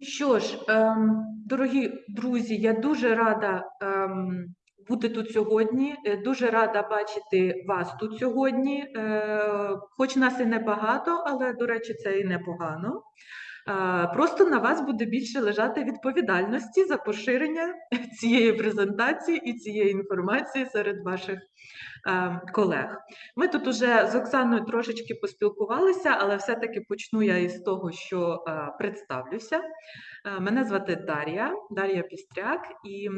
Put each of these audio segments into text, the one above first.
Що ж, ем, дорогі друзі, я дуже рада ем, бути тут сьогодні. е, Дуже рада бачити вас тут сьогодні. Е, хоч нас і небагато, але, до речі, це і непогано. Е, Просто на вас буде більше лежати відповідальності за поширення цієї презентації і цієї інформації серед ваших колег. Ми тут уже з Оксаною трошечки поспілкувалися, але все-таки почну я із того, що е, представлюся. Е, Мене звати Дар'я, Дар'я Пістряк, і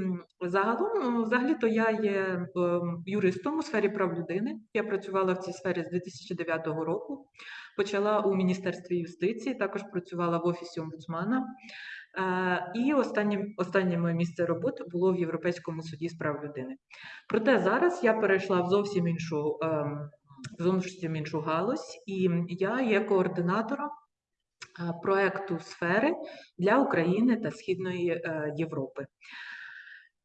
загалом, взагалі-то я є юристом у сфері прав людини. Я працювала в цій сфері з 2009 року. Почала у Міністерстві юстиції, також працювала в офісі омбудсмана. Е, І останнє, останнє моє місце роботи було в Європейському суді з прав людини. Проте зараз я перейшла в зовсім іншу, ем, зовсім іншу галузь, і я є координатором е, проекту сфери для України та Східної е, Європи.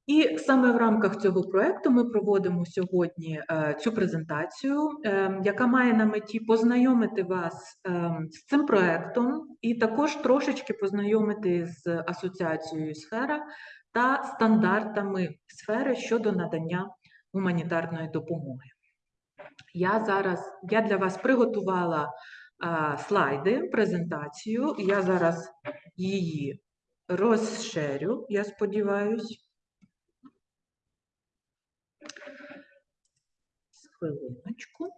І саме в рамках цього проекту ми проводимо сьогодні е, цю презентацію, е, яка має на меті познайомити вас е, з цим проектом і також трошечки познайомити з асоціацією сфера та стандартами сфери щодо надання гуманітарної допомоги. Я зараз я для вас приготувала слайди, презентацію. Я зараз її розширю, я сподіваюсь. Хвилиночку.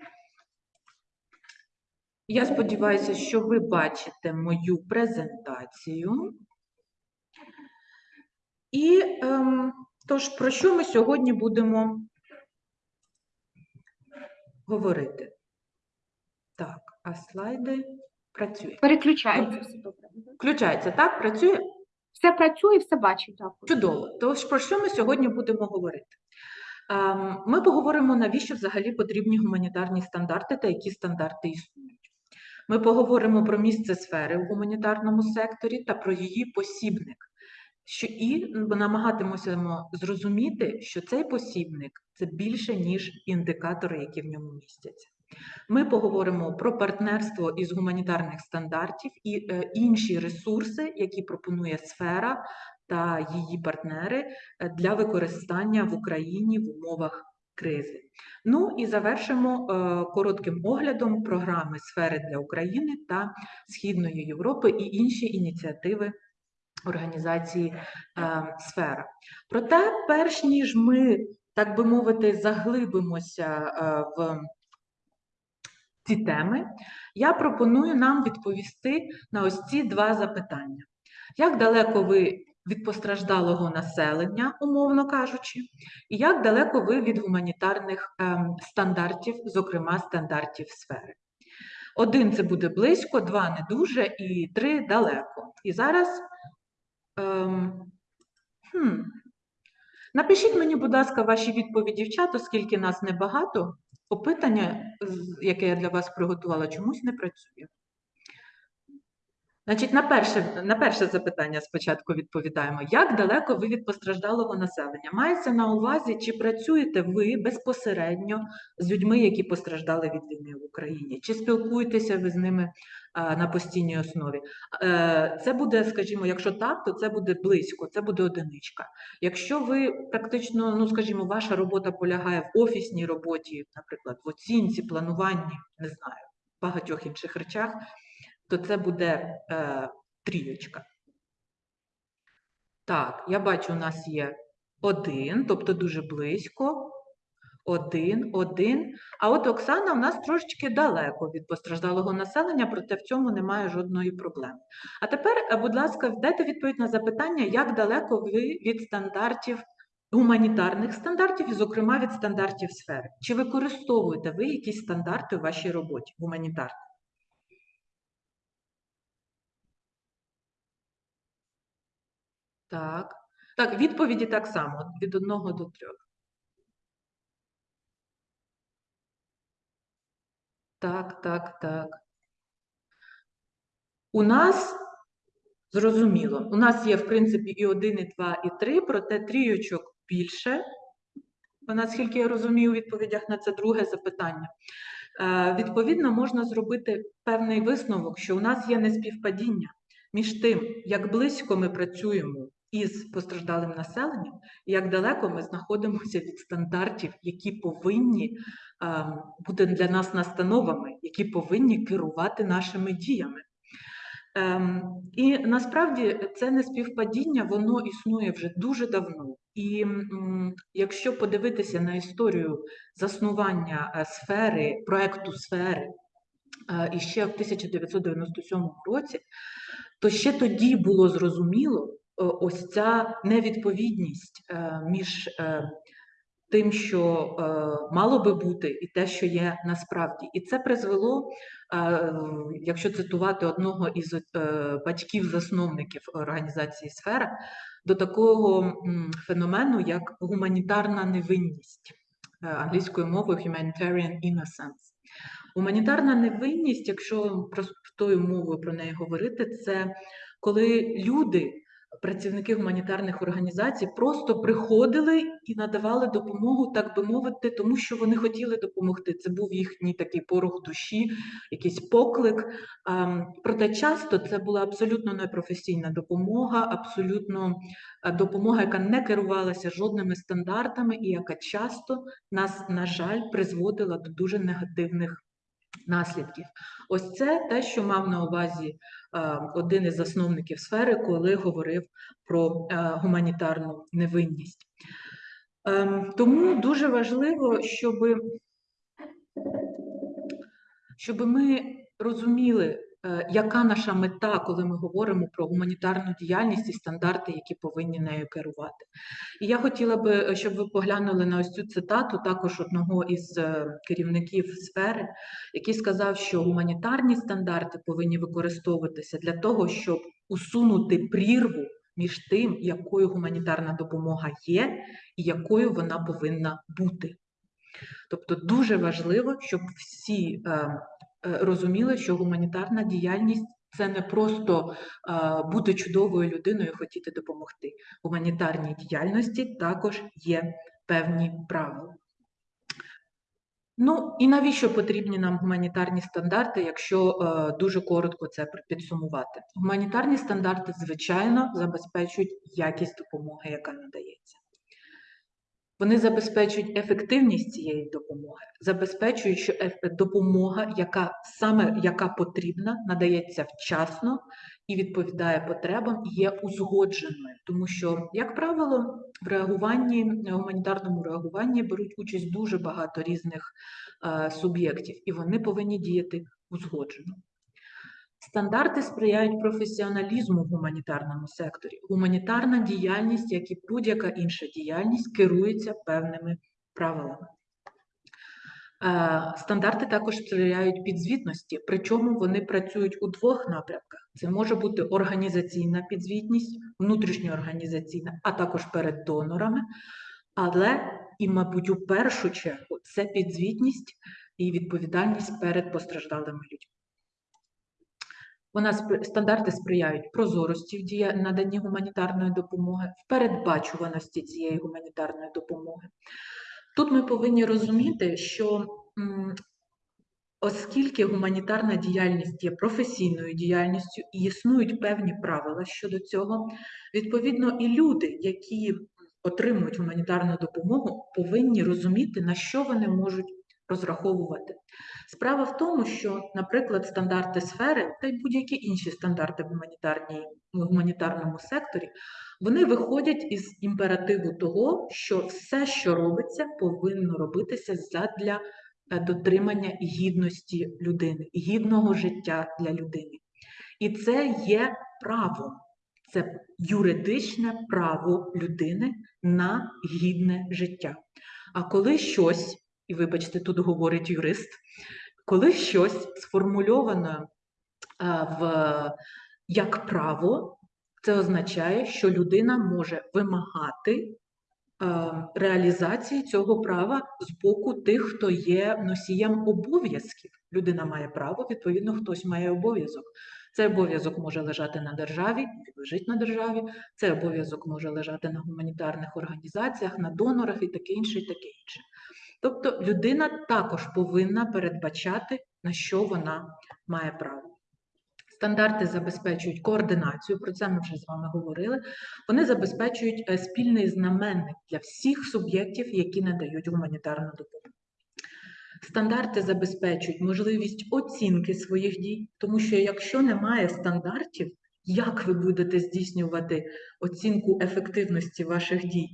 Я сподіваюся, що ви бачите мою презентацію. І ем, тож, про що ми сьогодні будемо говорити? Так, а слайди працює. Переключається. Включається, так? Працює? Все працює, все бачить. Дякую. Чудово. Тож про що ми сьогодні будемо говорити? Ем, Ми поговоримо, навіщо взагалі потрібні гуманітарні стандарти та які стандарти існують. Ми поговоримо про місце сфери в гуманітарному секторі та про її посібник. Що і намагатимося зрозуміти, що цей посібник це більше, ніж індикатори, які в ньому містяться. Ми поговоримо про партнерство із гуманітарних стандартів і е, інші ресурси, які пропонує сфера та її партнери е, для використання в Україні в умовах кризи. Ну і завершимо е, коротким оглядом програми сфери для України та Східної Європи і інші ініціативи організації е, сфера. Проте, перш ніж ми, так би мовити, заглибимося е, в ці теми, я пропоную нам відповісти на ось ці два запитання. Як далеко ви від постраждалого населення, умовно кажучи, і як далеко ви від гуманітарних ем, стандартів, зокрема стандартів сфери? Один це буде близько, два не дуже, і три далеко. І зараз ем, хм, напишіть мені, будь ласка, ваші відповіді в чат, оскільки нас небагато. Опитання, яке я для вас приготувала, чомусь не працює. Значить, на перше, на перше запитання спочатку відповідаємо. Як далеко ви від постраждалого населення? Мається на увазі, чи працюєте ви безпосередньо з людьми, які постраждали від війни в Україні? Чи спілкуєтеся ви з ними на постійній основі? Е, Це буде, скажімо, якщо так, то це буде близько, це буде одиничка. Якщо ви практично, ну скажімо, ваша робота полягає в офісній роботі, наприклад, в оцінці, плануванні, не знаю, багатьох інших речах, то це буде е, трієчка. Так, я бачу, у нас є один, тобто дуже близько. Один, один. А от Оксана в нас трошечки далеко від постраждалого населення, проте в цьому немає жодної проблеми. А тепер, е, будь ласка, дайте відповідь на запитання, як далеко ви від стандартів, гуманітарних стандартів, і, зокрема, від стандартів сфери. Чи використовуєте ви якісь стандарти у вашій роботі гуманітарні? Так. Так, відповіді так само, від одного до трьох. Так, так, так. У нас зрозуміло. У нас є, в принципі, і один, і два, і три, проте трійочок більше. Наскільки я розумію у відповідях на це друге запитання. Е, Відповідно, можна зробити певний висновок, що у нас є неспівпадіння між тим, як близько ми працюємо із постраждалим населенням, як далеко ми знаходимося від стандартів, які повинні ем, бути для нас настановами, які повинні керувати нашими діями. Ем, і насправді це не співпадіння, воно існує вже дуже давно. І якщо подивитися на історію заснування е, сфери, проекту сфери е, іще в 1997 році, то ще тоді було зрозуміло ось ця невідповідність е, між е, тим, що е, мало би бути, і те, що є насправді. І це призвело, е, якщо цитувати одного із е, батьків-засновників організації Сфера, до такого феномену, як гуманітарна невинність е, англійською мовою humanitarian innocence. Гуманітарна невинність, якщо простою мовою про неї говорити, це коли люди, працівники гуманітарних організацій, просто приходили і надавали допомогу, так би мовити, тому що вони хотіли допомогти. Це був їхній такий порох душі, якийсь поклик. Ем, Проте часто це була абсолютно непрофесійна допомога, абсолютно е, допомога, яка не керувалася жодними стандартами, і яка часто нас, на жаль, призводила до дуже негативних наслідків. Ось це те, що мав на увазі один із засновників сфери, коли говорив про е, гуманітарну невинність. Ем, Тому дуже важливо, щоб, щоб ми розуміли, е, яка наша мета, коли ми говоримо про гуманітарну діяльність і стандарти, які повинні нею керувати. І я хотіла би, е, щоб ви поглянули на ось цю цитату також одного із е, керівників сфери, який сказав, що гуманітарні стандарти повинні використовуватися для того, щоб усунути прірву між тим, якою гуманітарна допомога є і якою вона повинна бути. Тобто дуже важливо, щоб всі е, е, розуміли, що гуманітарна діяльність це не просто е, бути чудовою людиною і хотіти допомогти. Гуманітарній діяльності також є певні правила. Ну і навіщо потрібні нам гуманітарні стандарти, якщо е, дуже коротко це підсумувати? Гуманітарні стандарти, звичайно, забезпечують якість допомоги, яка надається. Вони забезпечують ефективність цієї допомоги, забезпечують, що допомога, яка саме яка потрібна, надається вчасно і відповідає потребам, і є узгодженою. Тому що, як правило, в реагуванні, гуманітарному реагуванні беруть участь дуже багато різних е, суб'єктів, і вони повинні діяти узгоджено. Стандарти сприяють професіоналізму в гуманітарному секторі. Гуманітарна діяльність, як і будь-яка інша діяльність, керується певними правилами. Е, Стандарти також сприяють підзвітності, причому вони працюють у двох напрямках. Це може бути організаційна підзвітність, внутрішньоорганізаційна, а також перед донорами. Але і, мабуть, у першу чергу це підзвітність і відповідальність перед постраждалими людьми. Вона спри- стандарти сприяють прозорості в дія наданні гуманітарної допомоги, в передбачуваності цієї гуманітарної допомоги. Тут ми повинні розуміти, що оскільки гуманітарна діяльність є професійною діяльністю і існують певні правила щодо цього, відповідно, і люди, які отримують гуманітарну допомогу, повинні розуміти, на що вони можуть розраховувати. Справа в тому, що, наприклад, стандарти сфери та й будь-які інші стандарти в гуманітарному секторі, вони виходять із імперативу того, що все, що робиться, повинно робитися задля е, дотримання гідності людини, гідного життя для людини. І це є право, це юридичне право людини на гідне життя. А коли щось, і вибачте, тут говорить юрист, коли щось сформульовано в, як право, це означає, що людина може вимагати реалізації цього права з боку тих, хто є носієм обов'язків. Людина має право, відповідно, хтось має обов'язок. Цей обов'язок може лежати на державі, лежить на державі, цей обов'язок може лежати на гуманітарних організаціях, на донорах і таке інше, і таке інше. Тобто людина також повинна передбачати, на що вона має право. Стандарти забезпечують координацію, про це ми вже з вами говорили. Вони забезпечують е, спільний знаменник для всіх суб'єктів, які надають гуманітарну допомогу. Стандарти забезпечують можливість оцінки своїх дій, тому що якщо немає стандартів, як ви будете здійснювати оцінку ефективності ваших дій?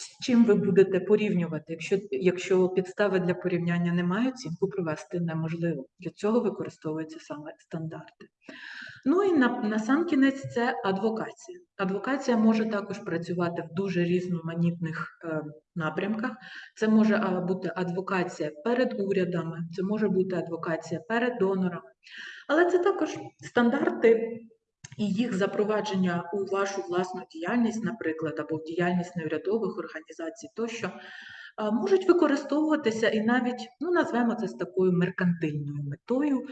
З чим ви будете порівнювати? Якщо, якщо підстави для порівняння немає, оцінку провести неможливо. Для цього використовуються саме стандарти. Ну і на, на сам кінець це адвокація. Адвокація може також працювати в дуже різноманітних е, напрямках. Це може бути адвокація перед урядами, це може бути адвокація перед донорами, але це також стандарти і їх запровадження у вашу власну діяльність, наприклад, або в діяльність неурядових організацій, тощо можуть використовуватися і навіть, ну назвемо це з такою меркантильною метою.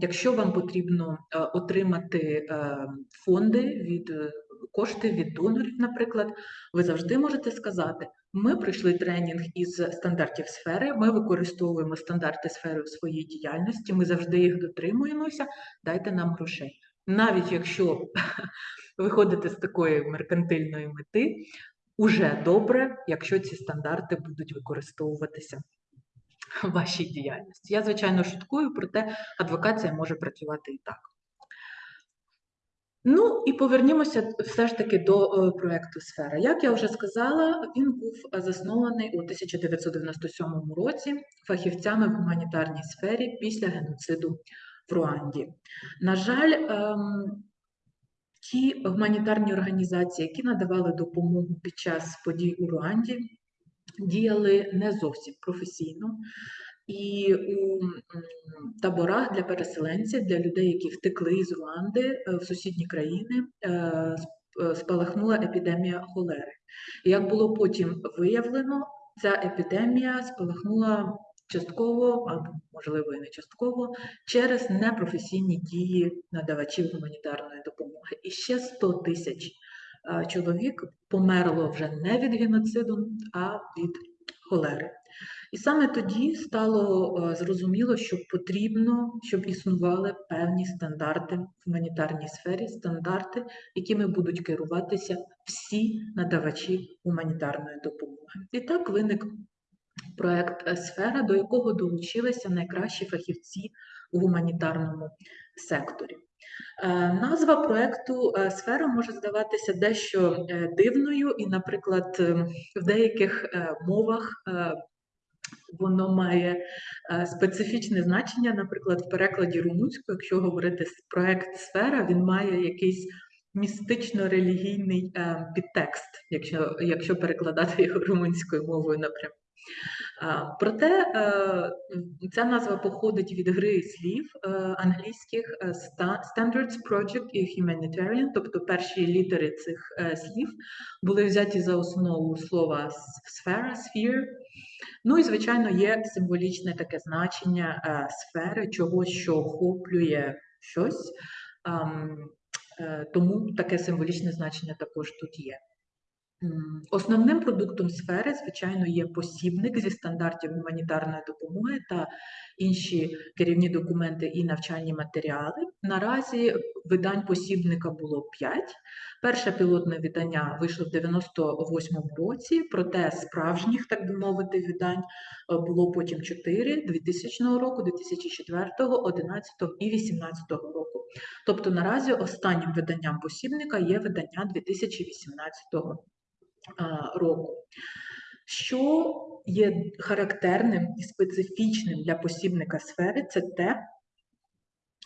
Якщо вам потрібно отримати е, фонди від е, кошти від донорів, наприклад, ви завжди можете сказати: ми пройшли тренінг із стандартів сфери, ми використовуємо стандарти сфери у своїй діяльності, ми завжди їх дотримуємося, дайте нам грошей. Навіть якщо ви ходите з такої меркантильної мети, уже добре, якщо ці стандарти будуть використовуватися в вашій діяльності. Я, звичайно, шуткую, проте адвокація може працювати і так. Ну і повернімося все ж таки до е, проекту Сфера. Як я вже сказала, він був заснований у 1997 році фахівцями в гуманітарній сфері після геноциду в Руанді. На жаль, ем, ті гуманітарні організації, які надавали допомогу під час подій у Руанді, діяли не зовсім професійно. І у таборах для переселенців, для людей, які втекли з Руанди е, в сусідні країни, е, е, спалахнула епідемія холери. Як було потім виявлено, ця епідемія спалахнула частково, або можливо і не частково, через непрофесійні дії надавачів гуманітарної допомоги. І ще 100 тисяч чоловік померло вже не від геноциду, а від холери. І саме тоді стало зрозуміло, що потрібно, щоб існували певні стандарти в гуманітарній сфері, стандарти, якими будуть керуватися всі надавачі гуманітарної допомоги. І так виник проект Сфера, до якого долучилися найкращі фахівці у гуманітарному секторі. Е, Назва проекту е, Сфера може здаватися дещо е, дивною, і, наприклад, в деяких мовах воно має специфічне значення. Наприклад, в перекладі румунською, якщо говорити проект Сфера, він має якийсь містично-релігійний підтекст, якщо, якщо перекладати його румунською мовою напряму. Проте е, ця назва походить від гри слів е, англійських е, Standards Project і Humanitarian, тобто перші літери цих слів були взяті за основу слова сфера, sphere. Ну і звичайно є символічне таке значення сфери, чогось, що охоплює щось. Тому таке символічне значення також тут є. Основним продуктом сфери, звичайно, є посібник зі стандартів гуманітарної допомоги та інші керівні документи і навчальні матеріали. Наразі видань посібника було 5. Перше пілотне видання вийшло в 98-му році, проте справжніх, так би мовити, видань е, було потім 4 2000 року, 2004, 2011 і 2018 року. Тобто наразі останнім виданням посібника є видання 2018 а, року. Що є характерним і специфічним для посібника сфери, це те,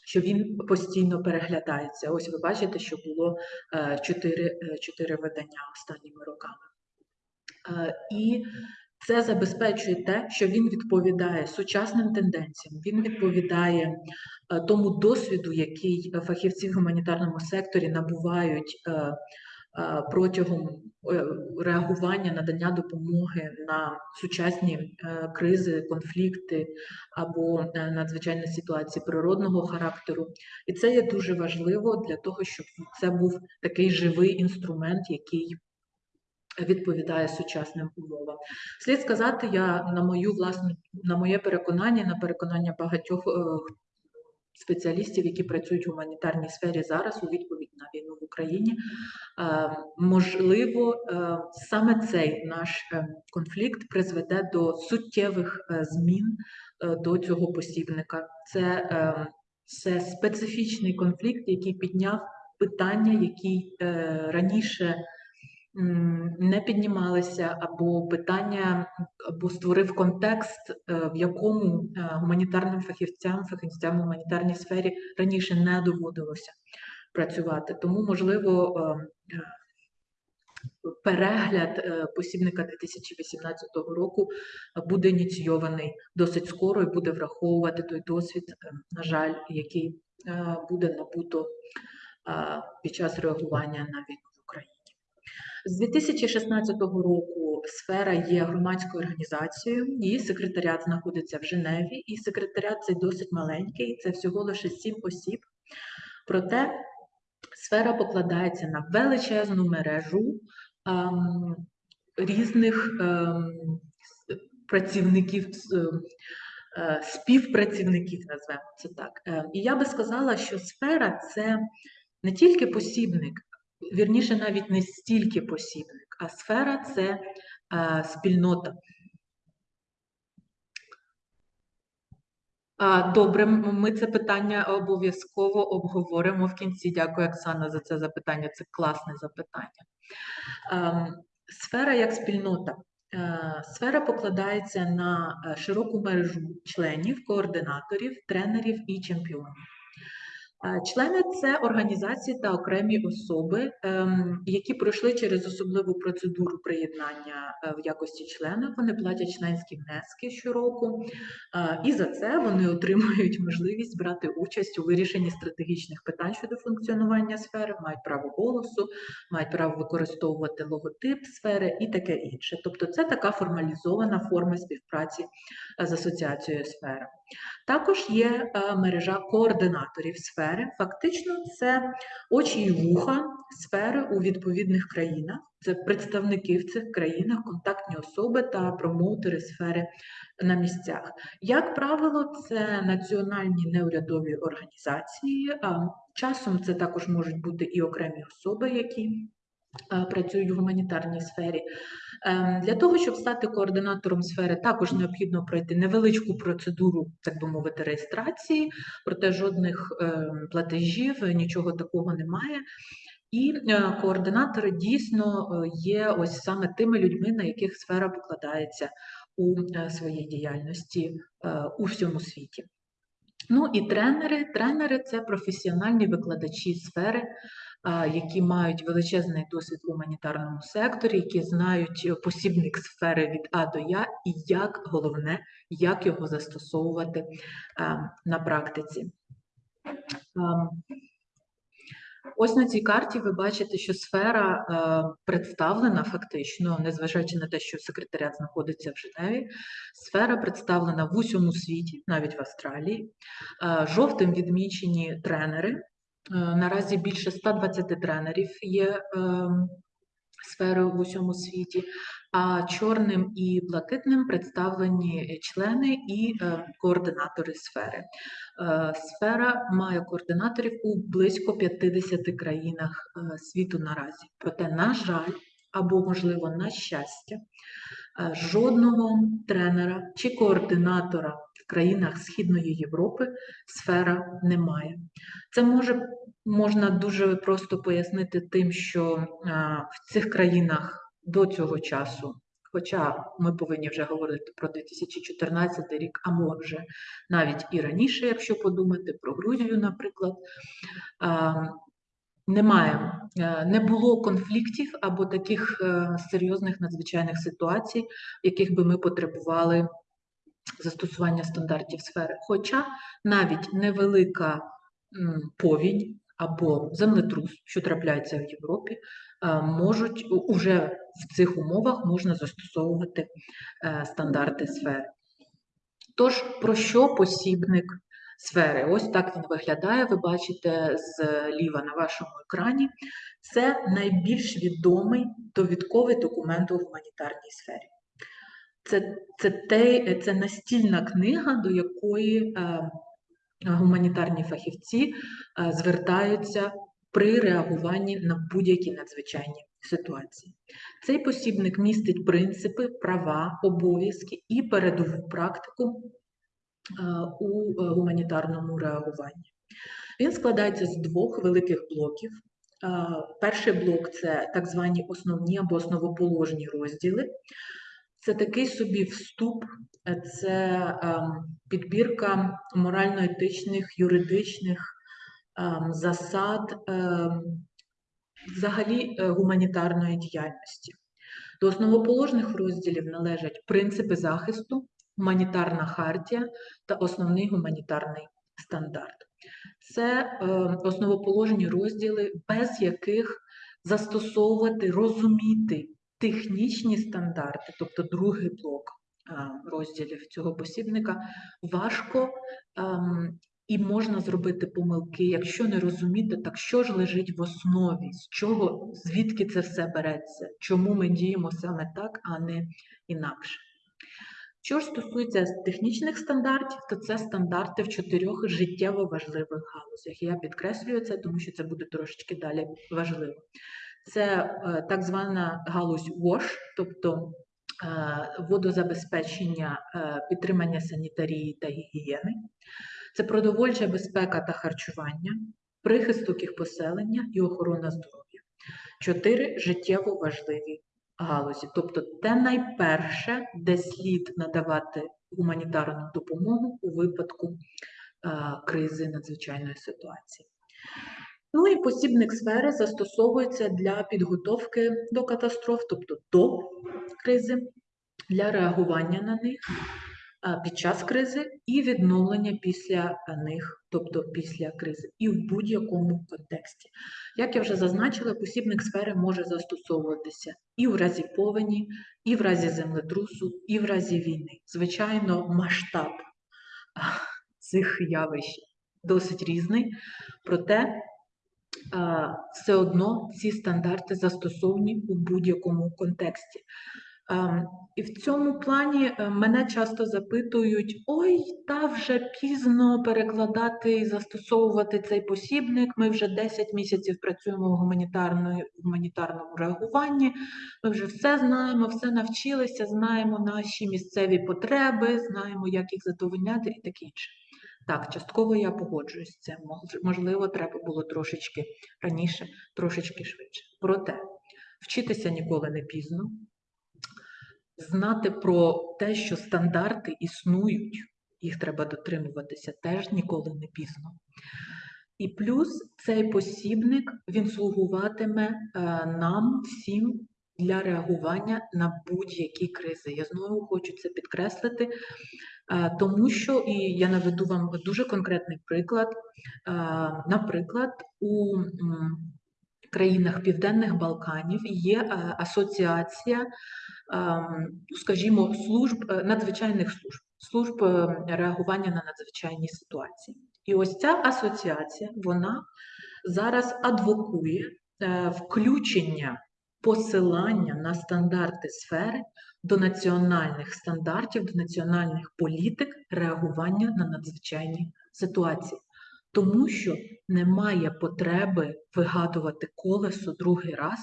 що він постійно переглядається. Ось ви бачите, що було е, чотири, е, чотири видання останніми роками. Е, І це забезпечує те, що він відповідає сучасним тенденціям, він відповідає е, тому досвіду, який е, фахівці в гуманітарному секторі набувають е, е, протягом е, реагування, надання допомоги на сучасні е, кризи, конфлікти або е, надзвичайні ситуації природного характеру. І це є дуже важливо для того, щоб це був такий живий інструмент, який відповідає сучасним умовам. Слід сказати, я на мою власну, на моє переконання, на переконання багатьох е, спеціалістів, які працюють в гуманітарній сфері зараз у відповідь на війну в Україні. Е, Можливо, е, саме цей наш е, конфлікт призведе до суттєвих змін до цього посібника. Це, це специфічний конфлікт, який підняв питання, які раніше не піднімалися, або питання, або створив контекст, е, в якому е, гуманітарним фахівцям, фахівцям в гуманітарній сфері раніше не доводилося працювати. Тому, можливо, е, перегляд посібника 2018 року буде ініційований досить скоро і буде враховувати той досвід, на жаль, який буде набуто під час реагування на війну. З 2016 року сфера є громадською організацією, її секретаріат знаходиться в Женеві, і секретаріат цей досить маленький, це всього лише сім осіб. Проте сфера покладається на величезну мережу ем, різних ем, працівників, с- е, співпрацівників, назвемо це так. Е, І я би сказала, що сфера це не тільки посібник, вірніше, навіть не стільки посібник, а сфера це е, спільнота. Добре, ми це питання обов'язково обговоримо в кінці. Дякую, Оксана, за це запитання. Це класне запитання. Ем, Сфера як спільнота. Е, Сфера покладається на е, широку мережу членів, координаторів, тренерів і чемпіонів. Члени це організації та окремі особи, ем, які пройшли через особливу процедуру приєднання е, в якості члена. Вони платять членські внески щороку, і за це вони отримують можливість брати участь у вирішенні стратегічних питань щодо функціонування сфери, мають право голосу, мають право використовувати логотип сфери і таке інше. Тобто, це така формалізована форма співпраці е, з асоціацією сфери. Також є е, мережа координаторів сфери. Фактично, це очі і вуха сфери у відповідних країнах. Це представники в цих країнах, контактні особи та промоутери сфери на місцях. Як правило, це національні неурядові організації. Часом це також можуть бути і окремі особи, які працюють в гуманітарній сфері. Ем, Для того, щоб стати координатором сфери, також необхідно пройти невеличку процедуру, так би мовити, реєстрації, проте жодних ем, платежів, нічого такого немає. І е, координатори дійсно е, є ось саме тими людьми, на яких сфера покладається у е, своїй діяльності е, у всьому світі. Ну і тренери. Тренери це професіональні викладачі сфери, які мають величезний досвід в гуманітарному секторі, які знають посібник сфери від А до Я, і як головне, як його застосовувати на практиці. Ось на цій карті ви бачите, що сфера е, представлена фактично, незважаючи на те, що секретаріат знаходиться в Женеві, сфера представлена в усьому світі, навіть в Австралії. Е, Жовтим відмічені тренери. Е, Наразі більше 120 тренерів є ем, сфери в усьому світі, а чорним і блакитним представлені члени і е, координатори сфери. Е, Сфера має координаторів у близько 50 країнах е, світу наразі. Проте, на жаль, або, можливо, на щастя, жодного тренера чи координатора в країнах Східної Європи сфера немає. Це може можна дуже просто пояснити тим, що в цих країнах до цього часу, хоча ми повинні вже говорити про 2014 рік, а може навіть і раніше, якщо подумати про Грузію, наприклад, немає, е, не було конфліктів або таких е, серйозних надзвичайних ситуацій, в яких би ми потребували застосування стандартів сфери. Хоча навіть невелика повінь або землетрус, що трапляється в Європі, е, можуть уже в цих умовах можна застосовувати е, стандарти сфери. Тож, про що посібник сфери? Ось так він виглядає. Ви бачите зліва на вашому екрані. Це найбільш відомий довідковий документ у гуманітарній сфері. Це, це, те, це настільна книга, до якої е, гуманітарні фахівці е, звертаються при реагуванні на будь-які надзвичайні ситуації. Цей посібник містить принципи, права, обов'язки і передову практику е, у е, гуманітарному реагуванні. Він складається з двох великих блоків. Е, Перший блок це так звані основні або основоположні розділи. Це такий собі вступ, це ем, підбірка морально-етичних, юридичних ем, засад ем, взагалі е, гуманітарної діяльності. До основоположних розділів належать принципи захисту, гуманітарна хартія та основний гуманітарний стандарт. Це е, основоположні розділи, без яких застосовувати, розуміти технічні стандарти, тобто другий блок е, розділів цього посібника, важко ем, і можна зробити помилки, якщо не розуміти, так що ж лежить в основі, з чого, звідки це все береться, чому ми діємо саме так, а не інакше. Що ж стосується технічних стандартів, то це стандарти в чотирьох життєво важливих галузях. Я підкреслюю це, тому що це буде трошечки далі важливо. Це е, так звана галузь WASH, тобто е, водозабезпечення, е, підтримання санітарії та гігієни. Це продовольча безпека та харчування, прихисток їх поселення і охорона здоров'я. Чотири життєво важливі галузі. Тобто те найперше, де слід надавати гуманітарну допомогу у випадку е, кризи надзвичайної ситуації. Ну і посібник сфери застосовується для підготовки до катастроф, тобто до кризи, для реагування на них під час кризи і відновлення після них, тобто після кризи, і в будь-якому контексті. Як я вже зазначила, посібник сфери може застосовуватися і в разі повені, і в разі землетрусу, і в разі війни. Звичайно, масштаб цих явищ досить різний, проте все одно ці стандарти застосовані у будь-якому контексті. Ем, І в цьому плані е, мене часто запитують: ой, та вже пізно перекладати і застосовувати цей посібник. Ми вже 10 місяців працюємо в гуманітарному реагуванні. Ми вже все знаємо, все навчилися, знаємо наші місцеві потреби, знаємо, як їх задовольняти і таке інше. Так, частково я погоджуюсь з цим. Можливо, треба було трошечки раніше, трошечки швидше. Проте вчитися ніколи не пізно знати про те, що стандарти існують, їх треба дотримуватися, теж ніколи не пізно. І плюс цей посібник він слугуватиме е, нам всім для реагування на будь-які кризи. Я знову хочу це підкреслити, е, тому що і я наведу вам дуже конкретний приклад. Е, Наприклад, у країнах Південних Балканів є е, асоціація ем, ну, скажімо, служб е, надзвичайних служб, служб е, реагування на надзвичайні ситуації. І ось ця асоціація вона зараз адвокує включення посилання на стандарти сфери до національних стандартів, до національних політик реагування на надзвичайні ситуації. Тому що немає потреби вигадувати колесо другий раз,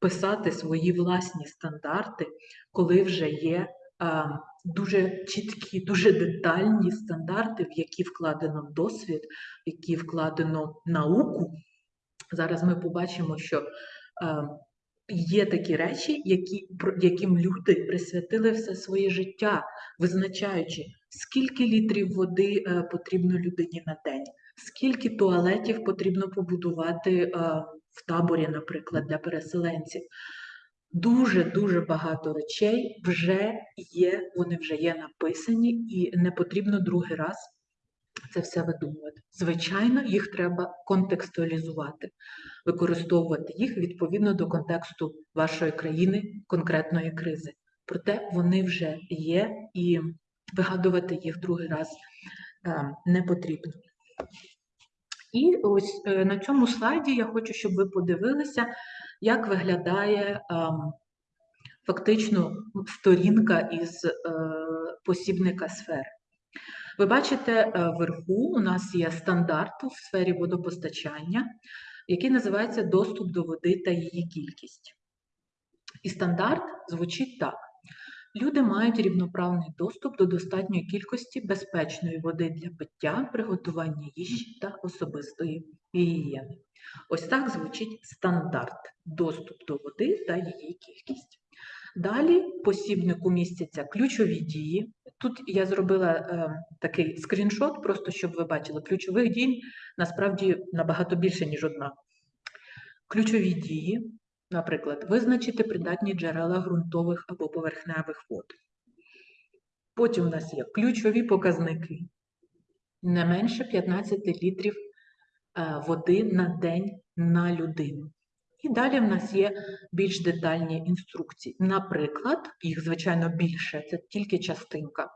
писати свої власні стандарти, коли вже є а, дуже чіткі, дуже детальні стандарти, в які вкладено досвід, в які вкладено науку. Зараз ми побачимо, що а, є такі речі, які, яким люди присвятили все своє життя, визначаючи, скільки літрів води е, потрібно людині на день, скільки туалетів потрібно побудувати е, в таборі, наприклад, для переселенців. Дуже-дуже багато речей вже є, вони вже є написані, і не потрібно другий раз це все видумувати. Звичайно, їх треба контекстуалізувати, використовувати їх відповідно до контексту вашої країни, конкретної кризи. Проте вони вже є, і вигадувати їх другий раз е, не потрібно. І ось е, на цьому слайді я хочу, щоб ви подивилися, як виглядає ем, фактично сторінка із е, посібника сфери. Ви бачите, е, вверху у нас є стандарт у сфері водопостачання, який називається доступ до води та її кількість. І стандарт звучить так: люди мають рівноправний доступ до достатньої кількості безпечної води для пиття, приготування їжі та особистої гігієни. Ось так звучить стандарт доступ до води та її кількість. Далі посібнику містяться ключові дії. Тут я зробила е, такий скріншот, просто щоб ви бачили, ключових дій насправді набагато більше, ніж одна. Ключові дії, наприклад, визначити придатні джерела ґрунтових або поверхневих вод. Потім у нас є ключові показники. Не менше 15 літрів е, води на день на людину. І далі в нас є більш детальні інструкції. Наприклад, їх, звичайно, більше, це тільки частинка.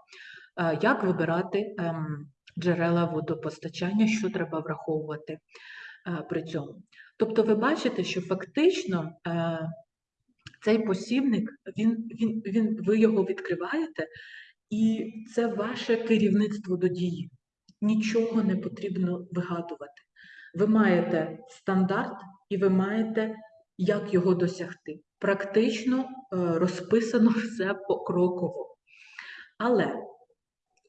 Е, Як вибирати ем, джерела водопостачання, що треба враховувати е, при цьому. Тобто ви бачите, що фактично е, цей посібник, він, він, він, ви його відкриваєте, і це ваше керівництво до дії. Нічого не потрібно вигадувати. Ви маєте стандарт і ви маєте, як його досягти. Практично е, розписано все покроково. Але,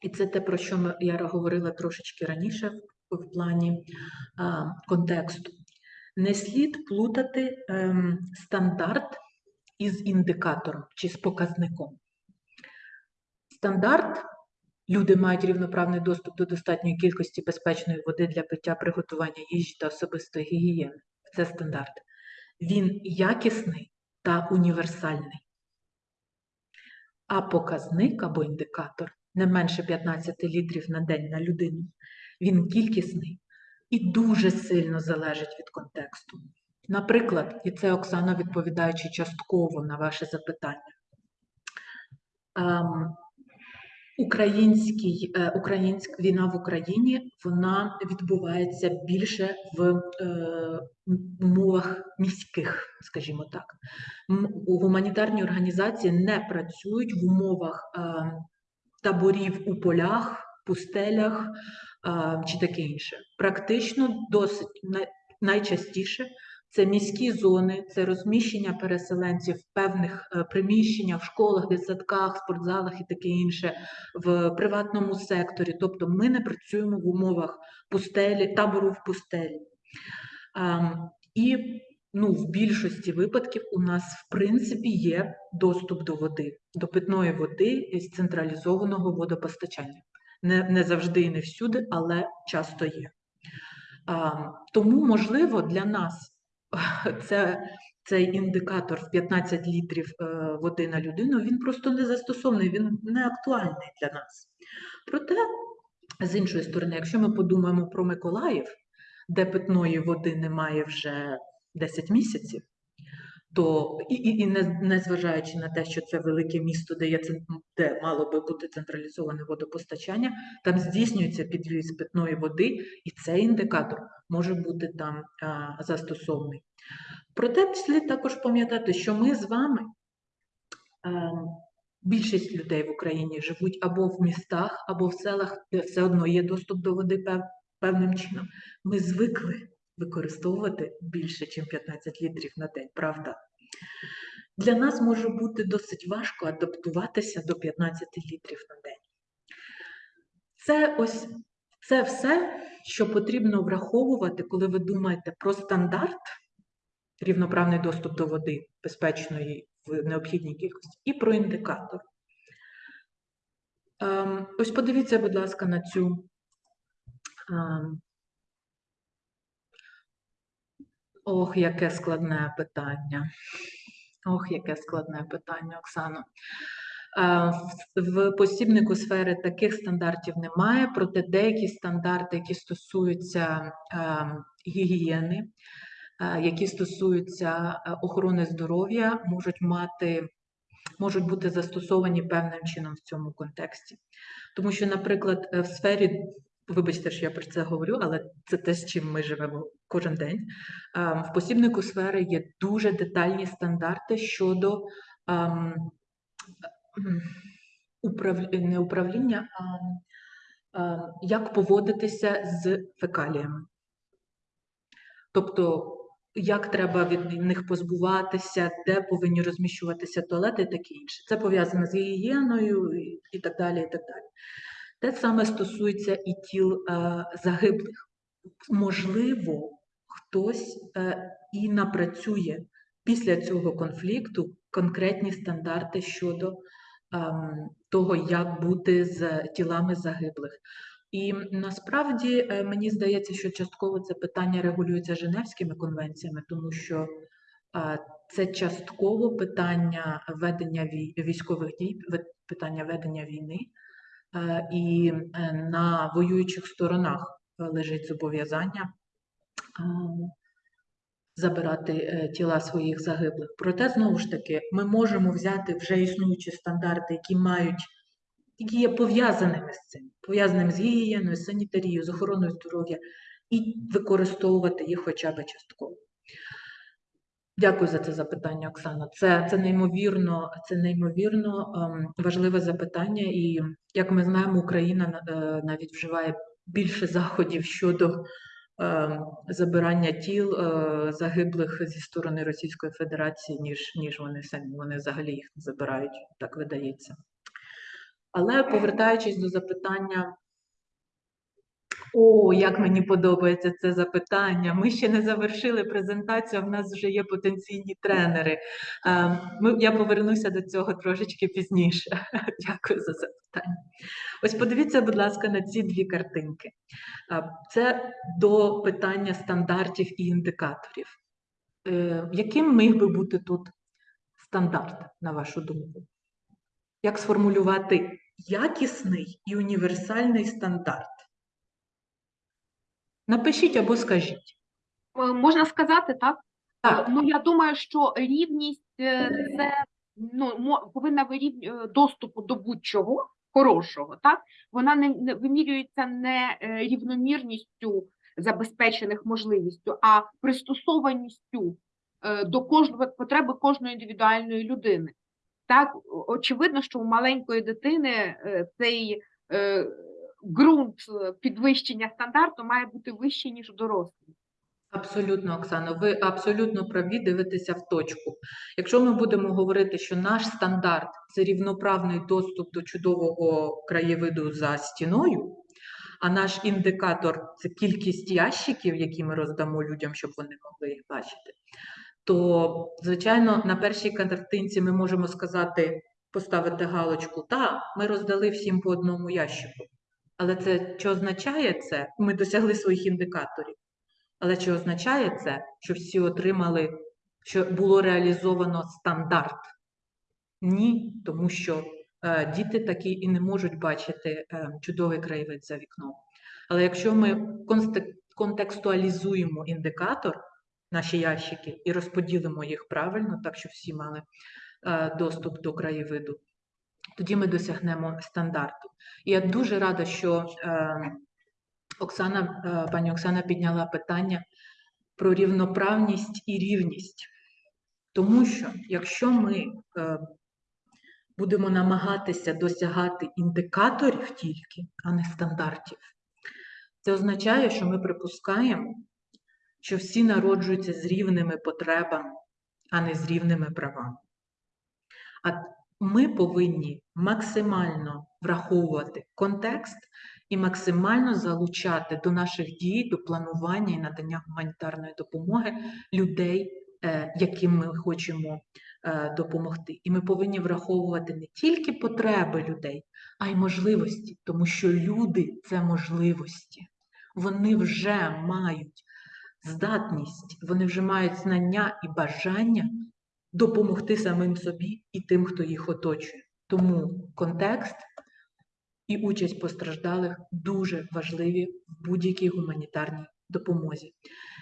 і це те, про що я говорила трошечки раніше в, плані а, контексту. Не слід плутати ем, стандарт із індикатором чи з показником. Стандарт люди мають рівноправний доступ до достатньої кількості безпечної води для пиття, приготування їжі та особистої гігієни. Це стандарт. Він якісний та універсальний. А показник або індикатор не менше 15 літрів на день на людину. Він кількісний і дуже сильно залежить від контексту. Наприклад, і це Оксана, відповідаючи частково на ваше запитання. Ем, Український, е, українська війна в Україні вона відбувається більше в е, умовах міських, скажімо так. Гуманітарні організації не працюють в умовах е, таборів у полях, пустелях чи таке інше. Практично досить найчастіше це міські зони, це розміщення переселенців в певних е, приміщеннях, в школах, дитсадках, спортзалах і таке інше, в приватному секторі. Тобто ми не працюємо в умовах пустелі, табору в пустелі. І ну, в більшості випадків у нас, в принципі, є доступ до води, до питної води із централізованого водопостачання. Не, не завжди і не всюди, але часто є. А, тому, можливо, для нас це, цей індикатор в 15 літрів е, води на людину, він просто не застосований, він не актуальний для нас. Проте, з іншої сторони, якщо ми подумаємо про Миколаїв, де питної води немає вже 10 місяців, то і, і, і не, незважаючи на те, що це велике місто, де, є, де мало би бути централізоване водопостачання, там здійснюється підвіз питної води, і цей індикатор може бути там а, застосований. Проте слід також пам'ятати, що ми з вами, а, більшість людей в Україні живуть або в містах, або в селах, де все одно є доступ до води пев- певним чином. Ми звикли використовувати більше, ніж 15 літрів на день, правда? Для нас може бути досить важко адаптуватися до 15 літрів на день. Це ось це все, що потрібно враховувати, коли ви думаєте про стандарт, рівноправний доступ до води безпечної в необхідній кількості, і про індикатор. Ем, Ось подивіться, будь ласка, на цю. ем, Ох, яке складне питання. Ох, яке складне питання, Оксано. Е, В посібнику сфери таких стандартів немає, проте деякі стандарти, які стосуються е, гігієни, е, які стосуються охорони здоров'я, можуть мати, можуть бути застосовані певним чином в цьому контексті. Тому що, наприклад, в сфері, вибачте, що я про це говорю, але це те, з чим ми живемо кожен день. Е, В посібнику сфери є дуже детальні стандарти щодо ем, не управління, а е, як поводитися з фекаліями. Тобто, як треба від них позбуватися, де повинні розміщуватися туалети і таке інше. Це пов'язано з гігієною і так далі. і так далі. Те саме стосується і тіл е, загиблих. Можливо, хтось е, і напрацює після цього конфлікту конкретні стандарти щодо ем, того, як бути з тілами загиблих. І насправді е, мені здається, що частково це питання регулюється Женевськими конвенціями, тому що е, це частково питання ведення вій- військових дій, питання ведення війни, і на воюючих сторонах лежить зобов'язання забирати е, тіла своїх загиблих. Проте, знову ж таки, ми можемо взяти вже існуючі стандарти, які мають, які є пов'язаними з цим, пов'язаними з гігієною, з санітарією, з охороною здоров'я, і використовувати їх хоча б частково. Дякую за це запитання, Оксана. Це, це неймовірно, це неймовірно ем, важливе запитання, і як ми знаємо, Україна е, навіть вживає більше заходів щодо забирання тіл е, загиблих зі сторони Російської Федерації, ніж, ніж вони самі. Вони взагалі їх не забирають, так видається. Але повертаючись до запитання. О, як мені подобається це запитання. Ми ще не завершили презентацію, в нас вже є потенційні тренери. Е, я повернуся до цього трошечки пізніше. Дякую за запитання. Ось подивіться, будь ласка, на ці дві картинки. Це до питання стандартів і індикаторів. Е, Яким міг би бути тут стандарт, на вашу думку? Як сформулювати якісний і універсальний стандарт? Напишіть або скажіть. Е, Можна сказати, так? Так, Ну, я думаю, що рівність е, це ну, повинна вирівнювати доступу до будь-чого хорошого, так? Вона не, не вимірюється не е, рівномірністю забезпечених можливістю, а пристосованістю е, до кожного потреби кожної індивідуальної людини. Так, очевидно, що у маленької дитини е, цей ґрунт підвищення стандарту має бути вищий, ніж у дорослих. Абсолютно, Оксано, ви абсолютно праві дивитеся в точку. Якщо ми будемо говорити, що наш стандарт це рівноправний доступ до чудового краєвиду за стіною, а наш індикатор це кількість ящиків, які ми роздамо людям, щоб вони могли їх бачити, то, звичайно, на першій картинці ми можемо сказати, поставити галочку, та, ми роздали всім по одному ящику. Але це що означає це? Ми досягли своїх індикаторів. Але чи означає це, що всі отримали, що було реалізовано стандарт? Ні, тому що е, діти такі і не можуть бачити е, чудовий краєвид за вікном. Але якщо ми контекстуалізуємо індикатор, наші ящики, і розподілимо їх правильно, так що всі мали е, доступ до краєвиду, тоді ми досягнемо стандарту. І я дуже рада, що е, Оксана, е, пані Оксана підняла питання про рівноправність і рівність. Тому що якщо ми е, будемо намагатися досягати індикаторів тільки, а не стандартів, це означає, що ми припускаємо, що всі народжуються з рівними потребами, а не з рівними правами. А ми повинні максимально враховувати контекст і максимально залучати до наших дій, до планування і надання гуманітарної допомоги людей, е, яким ми хочемо е, допомогти. І ми повинні враховувати не тільки потреби людей, а й можливості, тому що люди це можливості. Вони вже мають здатність, вони вже мають знання і бажання допомогти самим собі і тим, хто їх оточує. Тому контекст і участь постраждалих дуже важливі в будь-якій гуманітарній допомозі.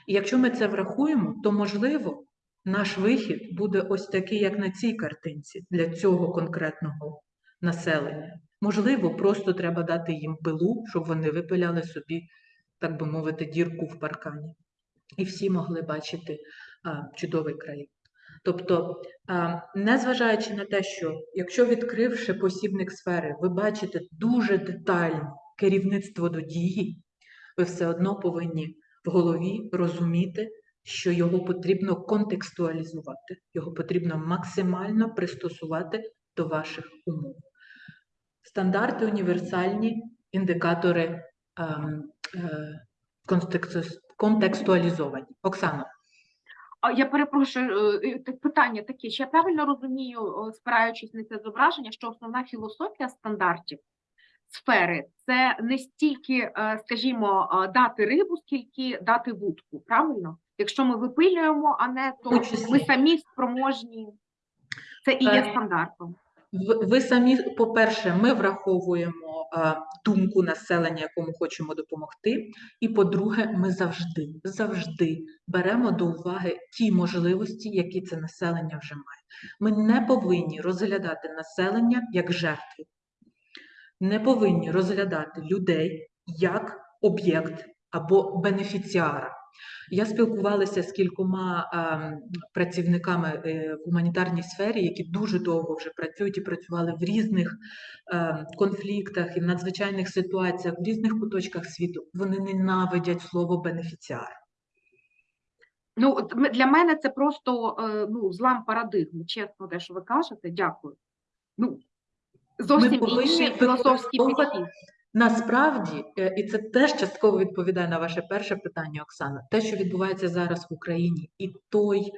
І якщо ми це врахуємо, то можливо наш вихід буде ось такий, як на цій картинці, для цього конкретного населення. Можливо, просто треба дати їм пилу, щоб вони випиляли собі, так би мовити, дірку в паркані. І всі могли бачити чудовий країн. Тобто, незважаючи на те, що якщо відкривши посібник сфери, ви бачите дуже детально, керівництво до дії, ви все одно повинні в голові розуміти, що його потрібно контекстуалізувати, його потрібно максимально пристосувати до ваших умов. Стандарти універсальні індикатори ем, е, контексту- контекстуалізовані. Оксано, А я перепрошую, е, е, питання таке, чи я правильно розумію, спираючись на це зображення, що основна філософія стандартів сфери це не стільки, е, скажімо, е, дати рибу, скільки дати вудку, правильно? Якщо ми випилюємо, а не то ми самі спроможні. Це і є Е, стандартом. Ви, самі, по-перше, ми враховуємо думку населення, якому хочемо допомогти. І по-друге, ми завжди, завжди беремо до уваги ті можливості, які це населення вже має. Ми не повинні розглядати населення як жертву. Не повинні розглядати людей як об'єкт або бенефіціара. Я спілкувалася з кількома ем, працівниками е, в гуманітарній сфері, які дуже довго вже працюють і працювали в різних ем, конфліктах і в надзвичайних ситуаціях в різних куточках світу. Вони ненавидять слово бенефіціар. Ну, для мене це просто е, ну, злам парадигми, чесно, те, що ви кажете, дякую. Ну, зовсім повинні інший філософський підхід. Насправді, е, і це теж частково відповідає на ваше перше питання, Оксана, те, що відбувається зараз в Україні, і той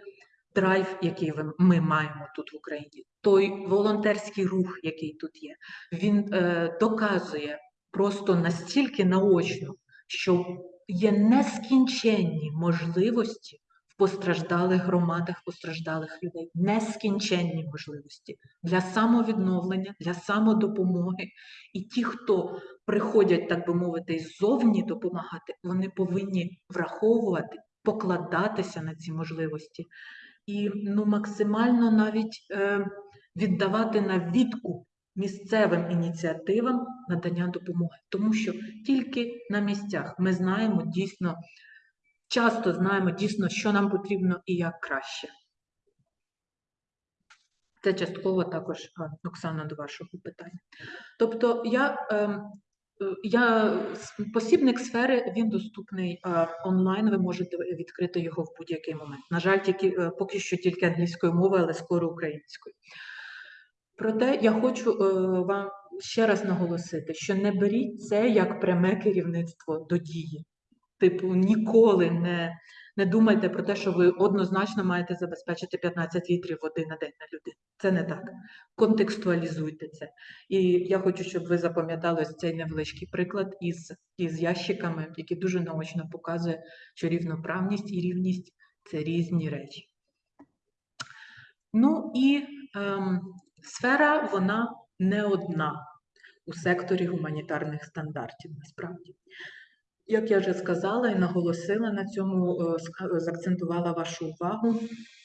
драйв, який ми маємо тут в Україні, той волонтерський рух, який тут є, він е, доказує просто настільки наочно, що є нескінченні можливості в постраждалих громадах, постраждалих людей, нескінченні можливості для самовідновлення, для самодопомоги. І ті, хто приходять, так би мовити, ззовні допомагати, вони повинні враховувати, покладатися на ці можливості і ну, максимально навіть е, віддавати на відкуп місцевим ініціативам надання допомоги. Тому що тільки на місцях ми знаємо дійсно, часто знаємо дійсно, що нам потрібно і як краще. Це частково також, Оксана, до вашого питання. Тобто я, ем, е, я посібник сфери, він доступний онлайн, ви можете відкрити його в будь-який момент. На жаль, тільки, е, поки що тільки англійською мовою, але скоро українською. Проте я хочу е, вам ще раз наголосити, що не беріть це як пряме керівництво до дії. Типу, ніколи не, не думайте про те, що ви однозначно маєте забезпечити 15 літрів води на день на людину. Це не так. Контекстуалізуйте це. І я хочу, щоб ви запам'ятали цей невеличкий приклад із, із ящиками, який дуже наочно показує, що рівноправність і рівність це різні речі. Ну і ем, сфера вона не одна у секторі гуманітарних стандартів, насправді. Як я вже сказала і наголосила на цьому, е, заакцентувала вашу увагу,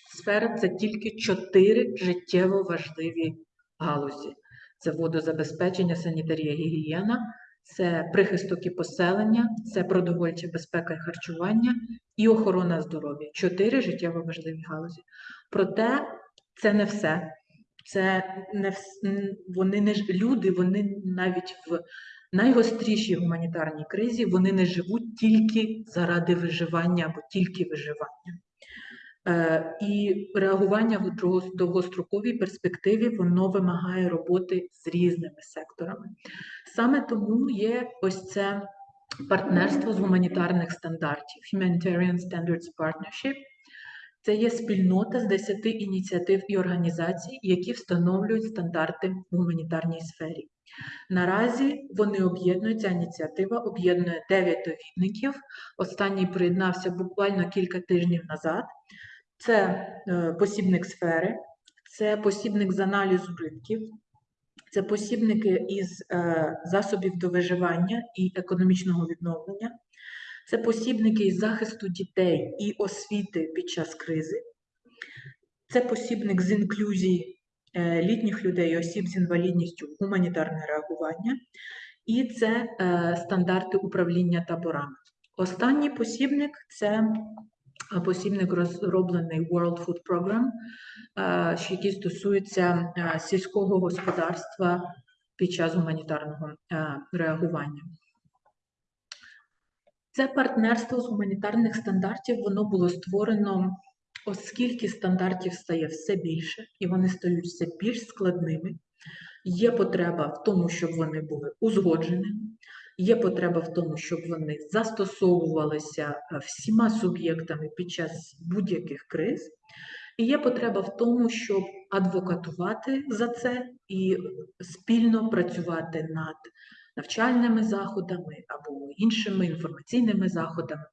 сфера це тільки чотири життєво важливі галузі: це водозабезпечення, санітарія, гігієна, це прихисток і поселення, це продовольча безпека і харчування і охорона здоров'я. Чотири життєво важливі галузі. Проте це не все. Це не вони не люди, вони навіть в найгострішій гуманітарній кризі вони не живуть тільки заради виживання або тільки виживання. Е, І реагування в довгостроковій перспективі воно вимагає роботи з різними секторами. Саме тому є ось це партнерство з гуманітарних стандартів Humanitarian Standards Partnership. Це є спільнота з 10 ініціатив і організацій, які встановлюють стандарти в гуманітарній сфері. Наразі вони об'єднують, ця ініціатива об'єднує 9 довідників. Останній приєднався буквально кілька тижнів назад. Це е, посібник сфери, це посібник з аналізу ринків, це посібники із е, засобів до виживання і економічного відновлення, це посібники із захисту дітей і освіти під час кризи, це посібник з інклюзії літніх людей осіб з інвалідністю гуманітарне реагування, і це е, стандарти управління таборами. Останній посібник це е, посібник розроблений World Food Program, е, який стосується е, сільського господарства під час гуманітарного е, реагування. Це партнерство з гуманітарних стандартів воно було створено, оскільки стандартів стає все більше, і вони стають все більш складними. Є потреба в тому, щоб вони були узгодженими, є потреба в тому, щоб вони застосовувалися е, всіма суб'єктами під час будь-яких криз. І є потреба в тому, щоб адвокатувати за це і спільно працювати над навчальними заходами або іншими інформаційними заходами.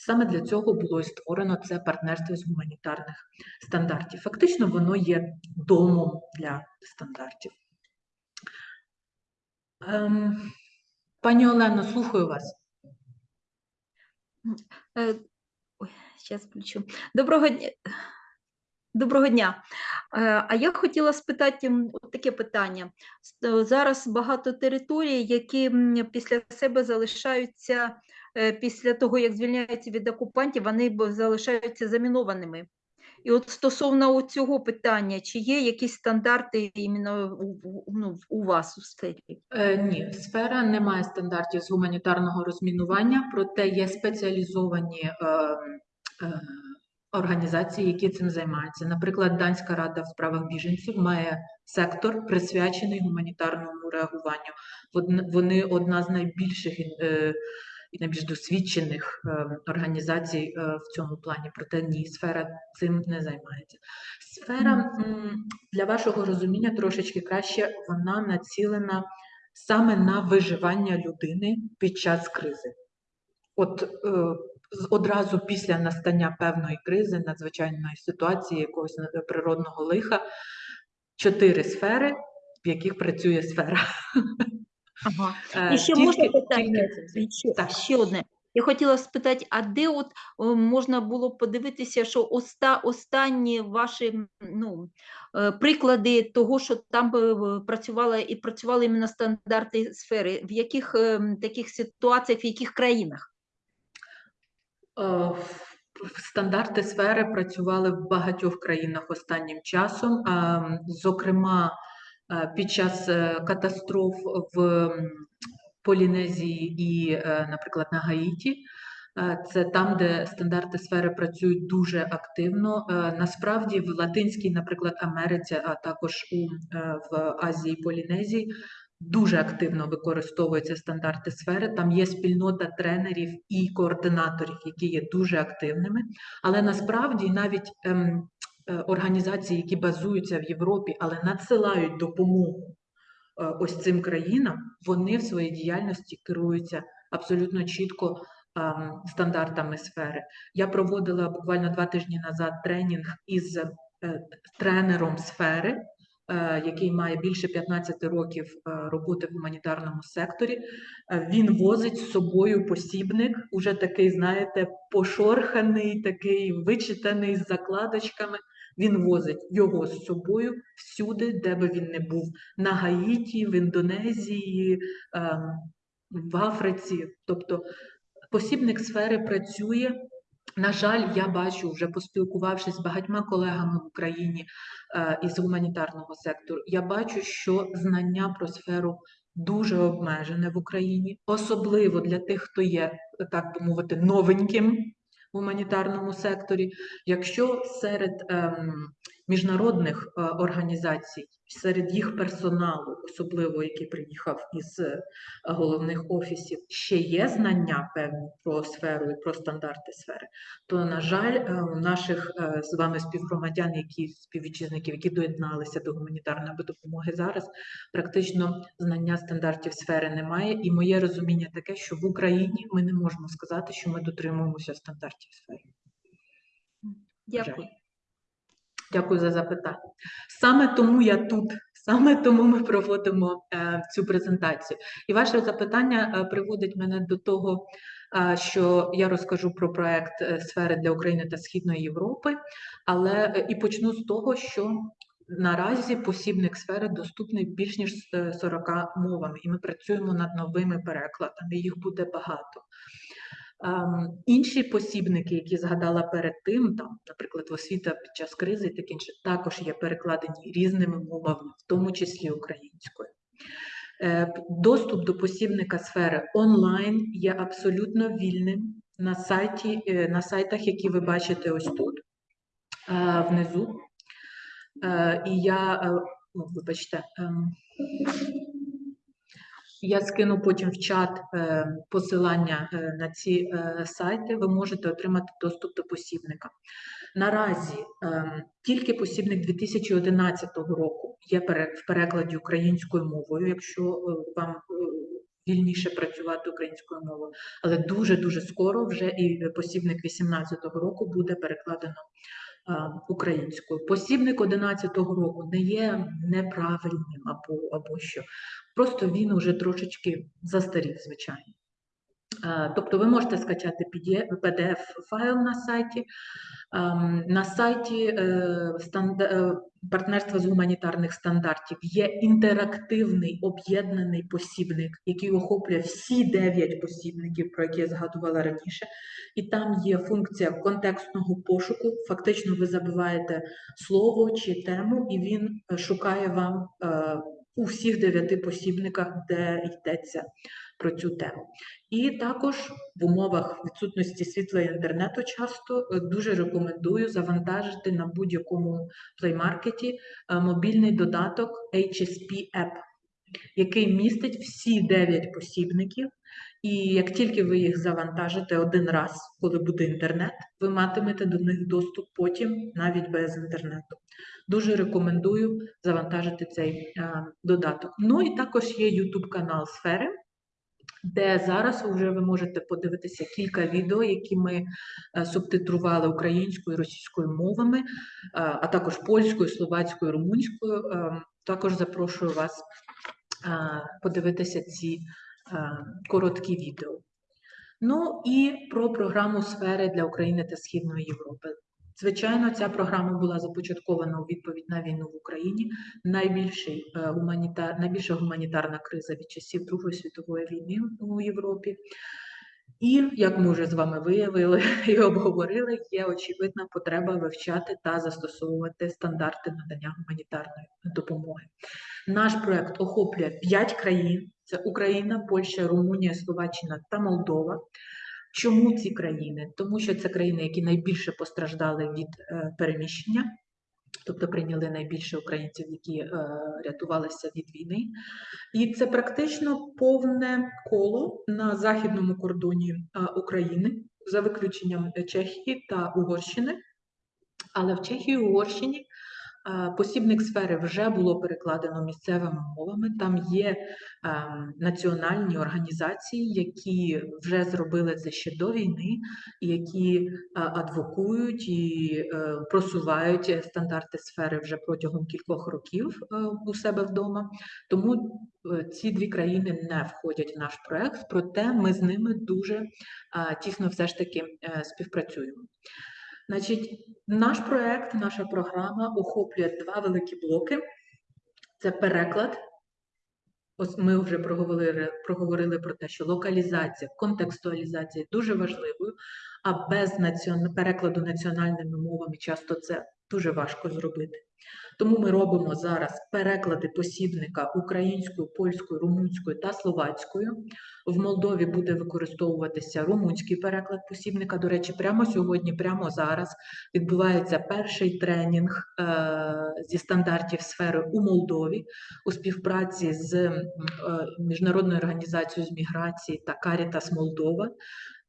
Саме для цього було і створено це партнерство з гуманітарних стандартів. Фактично, воно є домом для стандартів. Ем, пані Олено, слухаю вас. Е, зараз включу. Доброго дня. Доброго дня. Е, А я хотіла спитати таке питання. Е, Зараз багато територій, які після себе залишаються, е, після того, як звільняються від окупантів, вони залишаються замінованими. І от стосовно цього питання, чи є якісь стандарти іменно у, ну, вас у сфері? Е, ні, сфера не має стандартів з гуманітарного розмінування, проте є спеціалізовані е, е, організації, які цим займаються. Наприклад, Данська рада в справах біженців має сектор, присвячений гуманітарному реагуванню. Вони одна з найбільших е, і найбільш досвідчених е, організацій е, в цьому плані. Проте ні, сфера цим не займається. Сфера для вашого розуміння трошечки краще, вона націлена саме на виживання людини під час кризи. От е, одразу після настання певної кризи, надзвичайної ситуації, якогось природного лиха, чотири сфери, в яких працює сфера. Ага. І ще тільки- можна питання? тільки- Ще, Так. ще одне. Я хотіла спитати, а де от можна було подивитися, що оста, останні ваші ну, е, приклади того, що там е, працювала і працювали іменно стандарти сфери, в яких е, таких ситуаціях, в яких країнах? Стандарти сфери працювали в багатьох країнах останнім часом. Зокрема, е, під час е, катастроф в Полінезії і, е, наприклад, на Гаїті. Е, Це там, де стандарти сфери працюють дуже активно. Насправді в Латинській, наприклад, Америці, а також у в Азії Полінезії дуже активно використовуються стандарти сфери. Там є спільнота тренерів і координаторів, які є дуже активними. Але насправді навіть ем, організації, які базуються в Європі, але надсилають допомогу е, ось цим країнам, вони в своїй діяльності керуються абсолютно чітко ем, стандартами сфери. Я проводила буквально два тижні назад тренінг із е, тренером сфери, е, який має більше 15 років е, роботи в гуманітарному секторі. Е, Він возить з собою посібник, уже такий, знаєте, пошорханий, такий вичитаний з закладочками. Він возить його з собою всюди, де би він не був на Гаїті, в Індонезії, ем, в Африці. Тобто посібник сфери працює. На жаль, я бачу, вже поспілкувавшись з багатьма колегами в Україні е, із гуманітарного сектору, я бачу, що знання про сферу дуже обмежене в Україні, особливо для тих, хто є, так би мовити, новеньким гуманітарному секторі. Якщо серед ем, міжнародних е, організацій, серед їх персоналу, особливо який приїхав із е, головних офісів, ще є знання певні про сферу і про стандарти сфери, то, на жаль, е, у наших з вами співгромадян, які співвітчизників, які доєдналися до гуманітарної допомоги зараз, практично знання стандартів сфери немає. І моє розуміння таке, що в Україні ми не можемо сказати, що ми дотримуємося стандартів сфери. Дякую. Дякую за запитання. Саме тому я тут, саме тому ми проводимо е, цю презентацію. І ваше запитання е, приводить мене до того, е, що я розкажу про проект сфери для України та Східної Європи, але і почну з того, що наразі посібник сфери доступний більш ніж е, 40 мовами, і ми працюємо над новими перекладами. Їх буде багато. Ем, Інші посібники, які згадала перед тим, там, наприклад, освіта під час кризи і таке інше, також є перекладені різними мовами, в тому числі українською. Е, Доступ до посібника сфери онлайн є абсолютно вільним на сайті, е, на сайтах, які ви бачите ось тут е, внизу. І я, е, вибачте, ем, я скину потім в чат е, посилання е, на ці е, сайти. Ви можете отримати доступ до посібника. Наразі ем, тільки посібник 2011 року є в перекладі українською мовою, якщо вам вільніше працювати українською мовою. Але дуже дуже скоро вже і посібник 2018 року буде перекладено українською. Посібник 11 року не є неправильним або, або що. Просто він уже трошечки застарів, звичайно. Е, Тобто ви можете скачати PDF-файл на сайті. Ем, На сайті е, е, партнерства з гуманітарних стандартів є інтерактивний об'єднаний посібник, який охоплює всі дев'ять посібників, про які я згадувала раніше. І там є функція контекстного пошуку. Фактично, ви забиваєте слово чи тему, і він шукає вам у всіх дев'яти посібниках, де йдеться про цю тему. І також в умовах відсутності світла і інтернету часто е, дуже рекомендую завантажити на будь-якому плеймаркеті е, мобільний додаток HSP App, який містить всі 9 посібників. І як тільки ви їх завантажите один раз, коли буде інтернет, ви матимете до них доступ потім навіть без інтернету. Дуже рекомендую завантажити цей е, додаток. Ну і також є YouTube канал Сфери де зараз вже ви можете подивитися кілька відео, які ми е, субтитрували українською і російською мовами, е, а також польською, словацькою, румунською. Е, Також запрошую вас подивитися ці короткі відео. Ну і про програму сфери для України та Східної Європи. Звичайно, ця програма була започаткована у відповідь на війну в Україні. Найбільший, е, гуманітар, найбільша гуманітарна криза від часів Другої світової війни у Європі. І, як ми вже з вами виявили і обговорили, є очевидна потреба вивчати та застосовувати стандарти надання гуманітарної допомоги. Наш проект охоплює 5 країн: це Україна, Польща, Румунія, Словаччина та Молдова. Чому ці країни? Тому що це країни, які найбільше постраждали від е, переміщення, тобто прийняли найбільше українців, які е, рятувалися від війни. І це практично повне коло на західному кордоні е, України, за виключенням Чехії та Угорщини. Але в Чехії і Угорщині посібник сфери вже було перекладено місцевими мовами. Там є ем, національні організації, які вже зробили це ще до війни, які е, адвокують і е, просувають стандарти сфери вже протягом кількох років е, у себе вдома. Тому ці дві країни не входять в наш проект, проте ми з ними дуже тісно все ж таки співпрацюємо. Значить, наш проект, наша програма охоплює два великі блоки. Це переклад. Ось ми вже проговорили, проговорили про те, що локалізація, контекстуалізація дуже важливою, а без націон... перекладу національними мовами часто це дуже важко зробити. Тому ми робимо зараз переклади посібника українською, польською, румунською та словацькою. В Молдові буде використовуватися румунський переклад посібника. До речі, прямо сьогодні, прямо зараз відбувається перший тренінг е, зі стандартів сфери у Молдові у співпраці з е, міжнародною організацією з міграції та Caritas Молдова.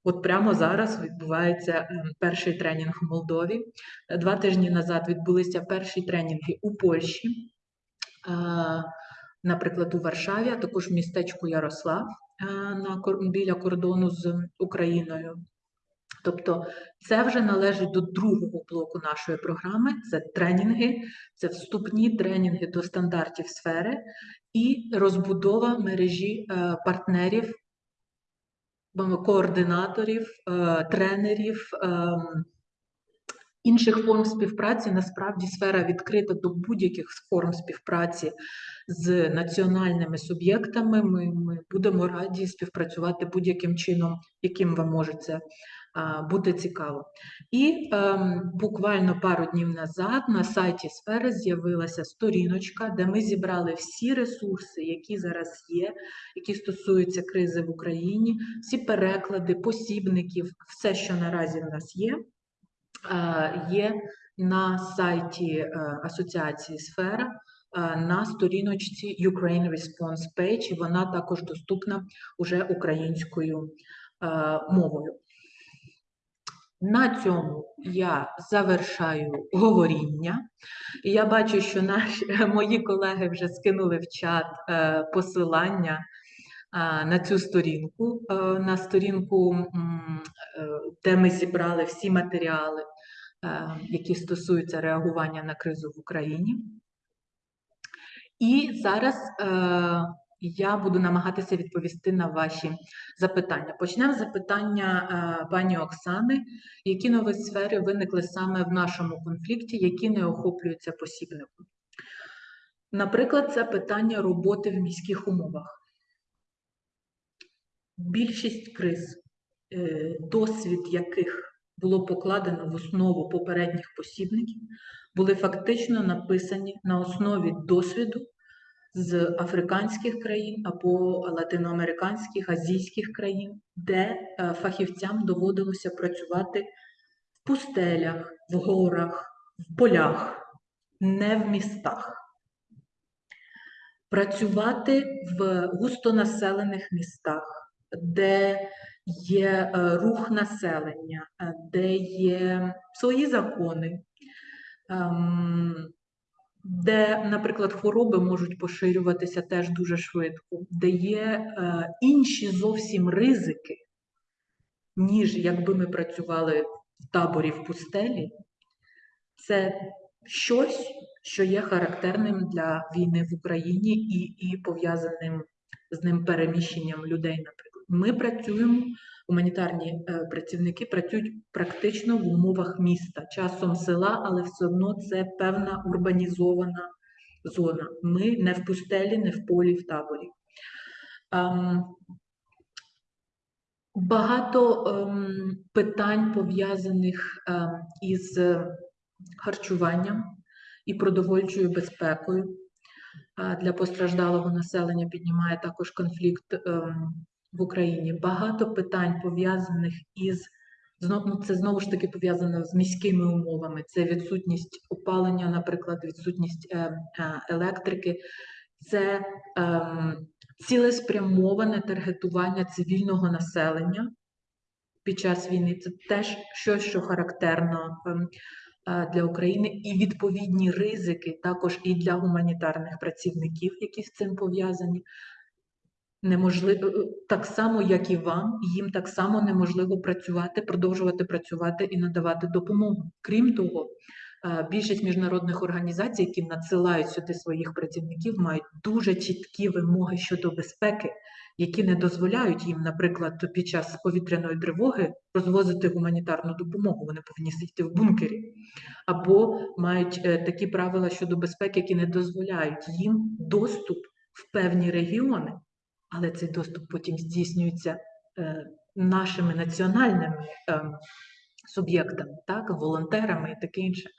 От прямо зараз відбувається ем, перший тренінг в Молдові. Е, Два тижні назад відбулися перші тренінги у Польщі, е, наприклад, у Варшаві, а також в містечку Ярослав е, біля кордону з Україною. Тобто це вже належить до другого блоку нашої програми. Це тренінги, це вступні тренінги до стандартів сфери і розбудова мережі партнерів, координаторів, е, тренерів, ем, інших форм співпраці. Насправді сфера відкрита до будь-яких форм співпраці з національними суб'єктами. Ми, ми будемо раді співпрацювати будь-яким чином, яким вам може це бути цікаво. І ем, буквально пару днів назад на сайті сфери з'явилася сторіночка, де ми зібрали всі ресурси, які зараз є, які стосуються кризи в Україні, всі переклади, посібників, все, що наразі в нас є, е, є на сайті е, Асоціації Сфера е, на сторіночці Ukraine Response Page, вона також доступна уже українською е, мовою. На цьому я завершаю говоріння. Я бачу, що наші мої колеги вже скинули в чат е, посилання е, на цю сторінку, е, на сторінку, де ми зібрали всі матеріали, які стосуються реагування на кризу в Україні. І зараз я буду намагатися відповісти на ваші запитання. Почнемо з запитання е, пані Оксани. Які нові сфери виникли саме в нашому конфлікті, які не охоплюються посібником? Наприклад, це питання роботи в міських умовах. Більшість криз, е, досвід яких було покладено в основу попередніх посібників, були фактично написані на основі досвіду з африканських країн або латиноамериканських, азійських країн, де е, фахівцям доводилося працювати в пустелях, в горах, в полях, не в містах. Працювати в густонаселених містах, де є е, рух населення, е, де є свої закони, ем, де, наприклад, хвороби можуть поширюватися теж дуже швидко, де є е, інші зовсім ризики, ніж якби ми працювали в таборі в пустелі, це щось, що є характерним для війни в Україні і, і пов'язаним з ним переміщенням людей, наприклад. Ми працюємо, гуманітарні е, працівники працюють практично в умовах міста, часом села, але все одно це певна урбанізована зона. Ми не в пустелі, не в полі, в таборі. Ем, Багато ем, питань пов'язаних ем, із харчуванням і продовольчою безпекою для постраждалого населення піднімає також конфлікт в Україні. Багато питань пов'язаних із ну, це знову ж таки пов'язано з міськими умовами. Це відсутність опалення, наприклад, відсутність е, е, електрики. Це ем, цілеспрямоване таргетування цивільного населення під час війни. Це теж щось, що характерно ем, е, для України, і відповідні ризики також і для гуманітарних працівників, які з цим пов'язані. Неможливо е, так само, як і вам, їм так само неможливо працювати, продовжувати працювати і надавати допомогу. Крім того, е, більшість міжнародних організацій, які надсилають сюди своїх працівників, мають дуже чіткі вимоги щодо безпеки, які не дозволяють їм, наприклад, під час повітряної тривоги розвозити гуманітарну допомогу. Вони повинні сидіти в бункері, або мають е, такі правила щодо безпеки, які не дозволяють їм доступ в певні регіони але цей доступ потім здійснюється е, нашими національними е, суб'єктами, так, волонтерами і таке інше.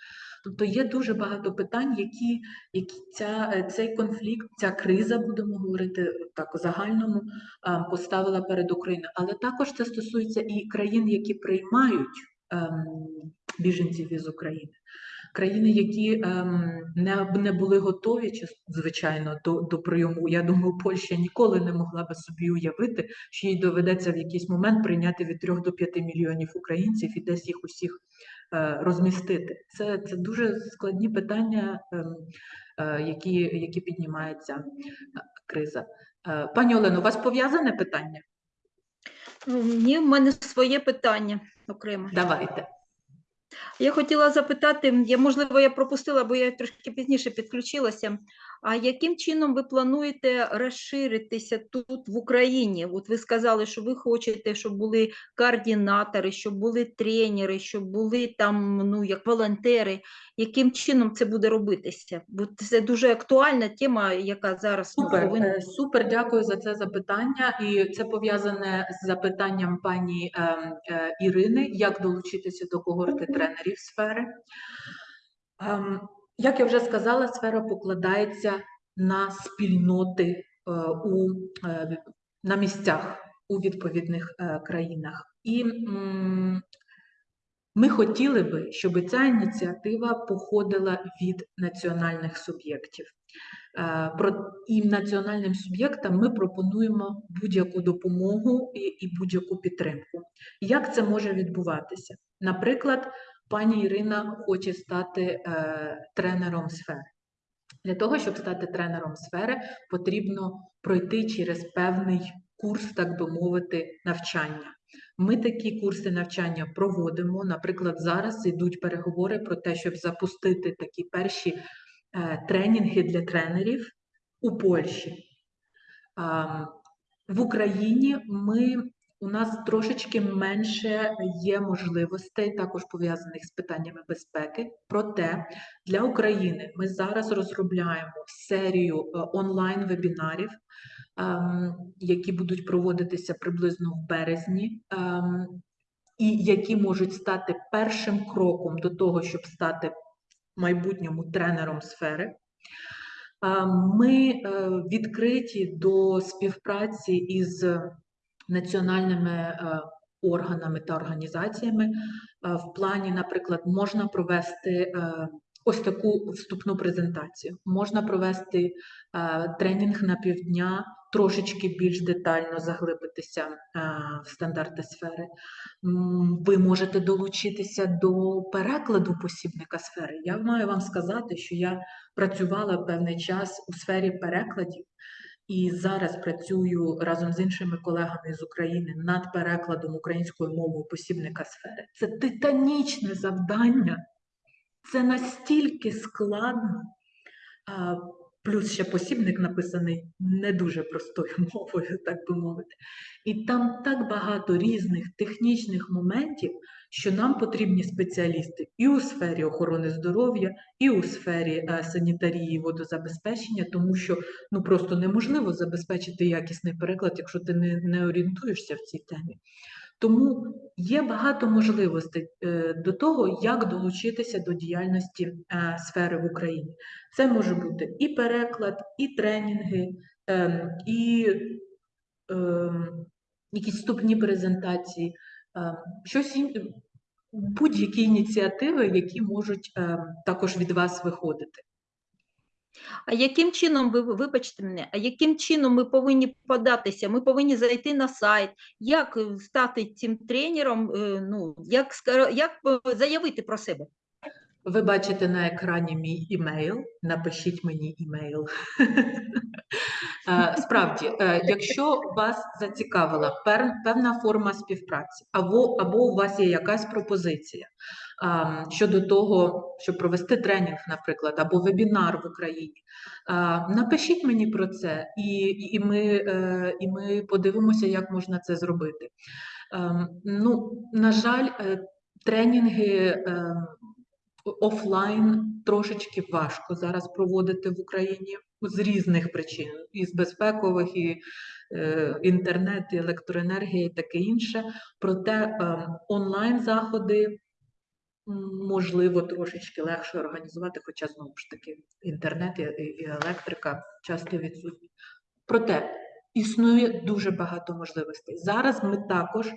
Тобто є дуже багато питань, які, які ця, е, цей конфлікт, ця криза, будемо говорити так загальному, поставила перед Україною. Але також це стосується і країн, які приймають ем, біженців із України. Країни, які ем, не, не були готові, чи- звичайно, до, до прийому. Я думаю, Польща ніколи не могла би собі уявити, що їй доведеться в якийсь момент прийняти від 3 до 5 мільйонів українців і десь їх усіх е, розмістити. Це, це дуже складні питання, ем, е, які, які піднімається е, криза. Е, Пані Олено, у вас пов'язане питання? Ні, в мене своє питання окремо. Давайте. Я хотіла запитати, я, можливо, я пропустила, бо я трошки пізніше підключилася. А яким чином ви плануєте розширитися тут в Україні? От ви сказали, що ви хочете, щоб були координатори, щоб були тренери, щоб були там ну як волонтери. Яким чином це буде робитися? Бо це дуже актуальна тема, яка зараз ну, Супер, повинна е, супер, дякую за це запитання. І це пов'язане з запитанням пані ем, е, Ірини, як долучитися до когорти тренерів сфери. Ем, Як я вже сказала, сфера покладається на спільноти е, у, е, на місцях у відповідних е, країнах. І ми хотіли би, щоб ця ініціатива походила від національних суб'єктів. І національним суб'єктам ми пропонуємо будь-яку допомогу і будь-яку підтримку. Як це може відбуватися? Наприклад, пані Ірина хоче стати е, тренером сфери. Для того, щоб стати тренером сфери, потрібно пройти через певний курс, так би мовити, навчання. Ми такі курси навчання проводимо. Наприклад, зараз йдуть переговори про те, щоб запустити такі перші е, тренінги для тренерів у Польщі. В Україні ми, у нас трошечки менше є можливостей, також пов'язаних з питаннями безпеки. Проте для України ми зараз розробляємо серію е, онлайн-вебінарів, ем, які будуть проводитися приблизно в березні, ем, і які можуть стати першим кроком до того, щоб стати майбутньому тренером сфери. Ми е, відкриті до співпраці із національними е, органами та організаціями. Е, В плані, наприклад, можна провести е, ось таку вступну презентацію, можна провести тренінг на півдня, трошечки більш детально заглибитися в стандарти сфери. Ви можете долучитися до перекладу посібника сфери. Я маю вам сказати, що я працювала певний час у сфері перекладів і зараз працюю разом з іншими колегами з України над перекладом українською мовою посібника сфери. Це титанічне завдання, це настільки складно. Плюс ще посібник написаний не дуже простою мовою, так би мовити. І там так багато різних технічних моментів, що нам потрібні спеціалісти і у сфері охорони здоров'я, і у сфері е, санітарії і водозабезпечення, тому що ну просто неможливо забезпечити якісний переклад, якщо ти не, не орієнтуєшся в цій темі. Тому є багато можливостей е, до того, як долучитися до діяльності е, сфери в Україні. Це може бути і переклад, і тренінги, ем, і ем, якісь вступні презентації, ем, щось будь-які ініціативи, які можуть також від вас виходити. А яким чином ви вибачте мене, а яким чином ми повинні податися? Ми повинні зайти на сайт, як е, стати цим тренером? е, Ну як як е, заявити про себе? Ви бачите на екрані мій імейл. Напишіть мені імейл. Справді, якщо вас зацікавила певна форма співпраці, або, або у вас є якась пропозиція щодо того, щоб провести тренінг, наприклад, або вебінар в Україні, напишіть мені про це, і, і, ми, е, і ми подивимося, як можна це зробити. Ем, Ну, на жаль, е, тренінги ем, офлайн трошечки важко зараз проводити в Україні з різних причин, і з безпекових, і е, інтернет, і електроенергія, і таке інше. Проте е, онлайн заходи можливо трошечки легше організувати, хоча знову ж таки інтернет і, електрика часто відсутні. Проте існує дуже багато можливостей. Зараз ми також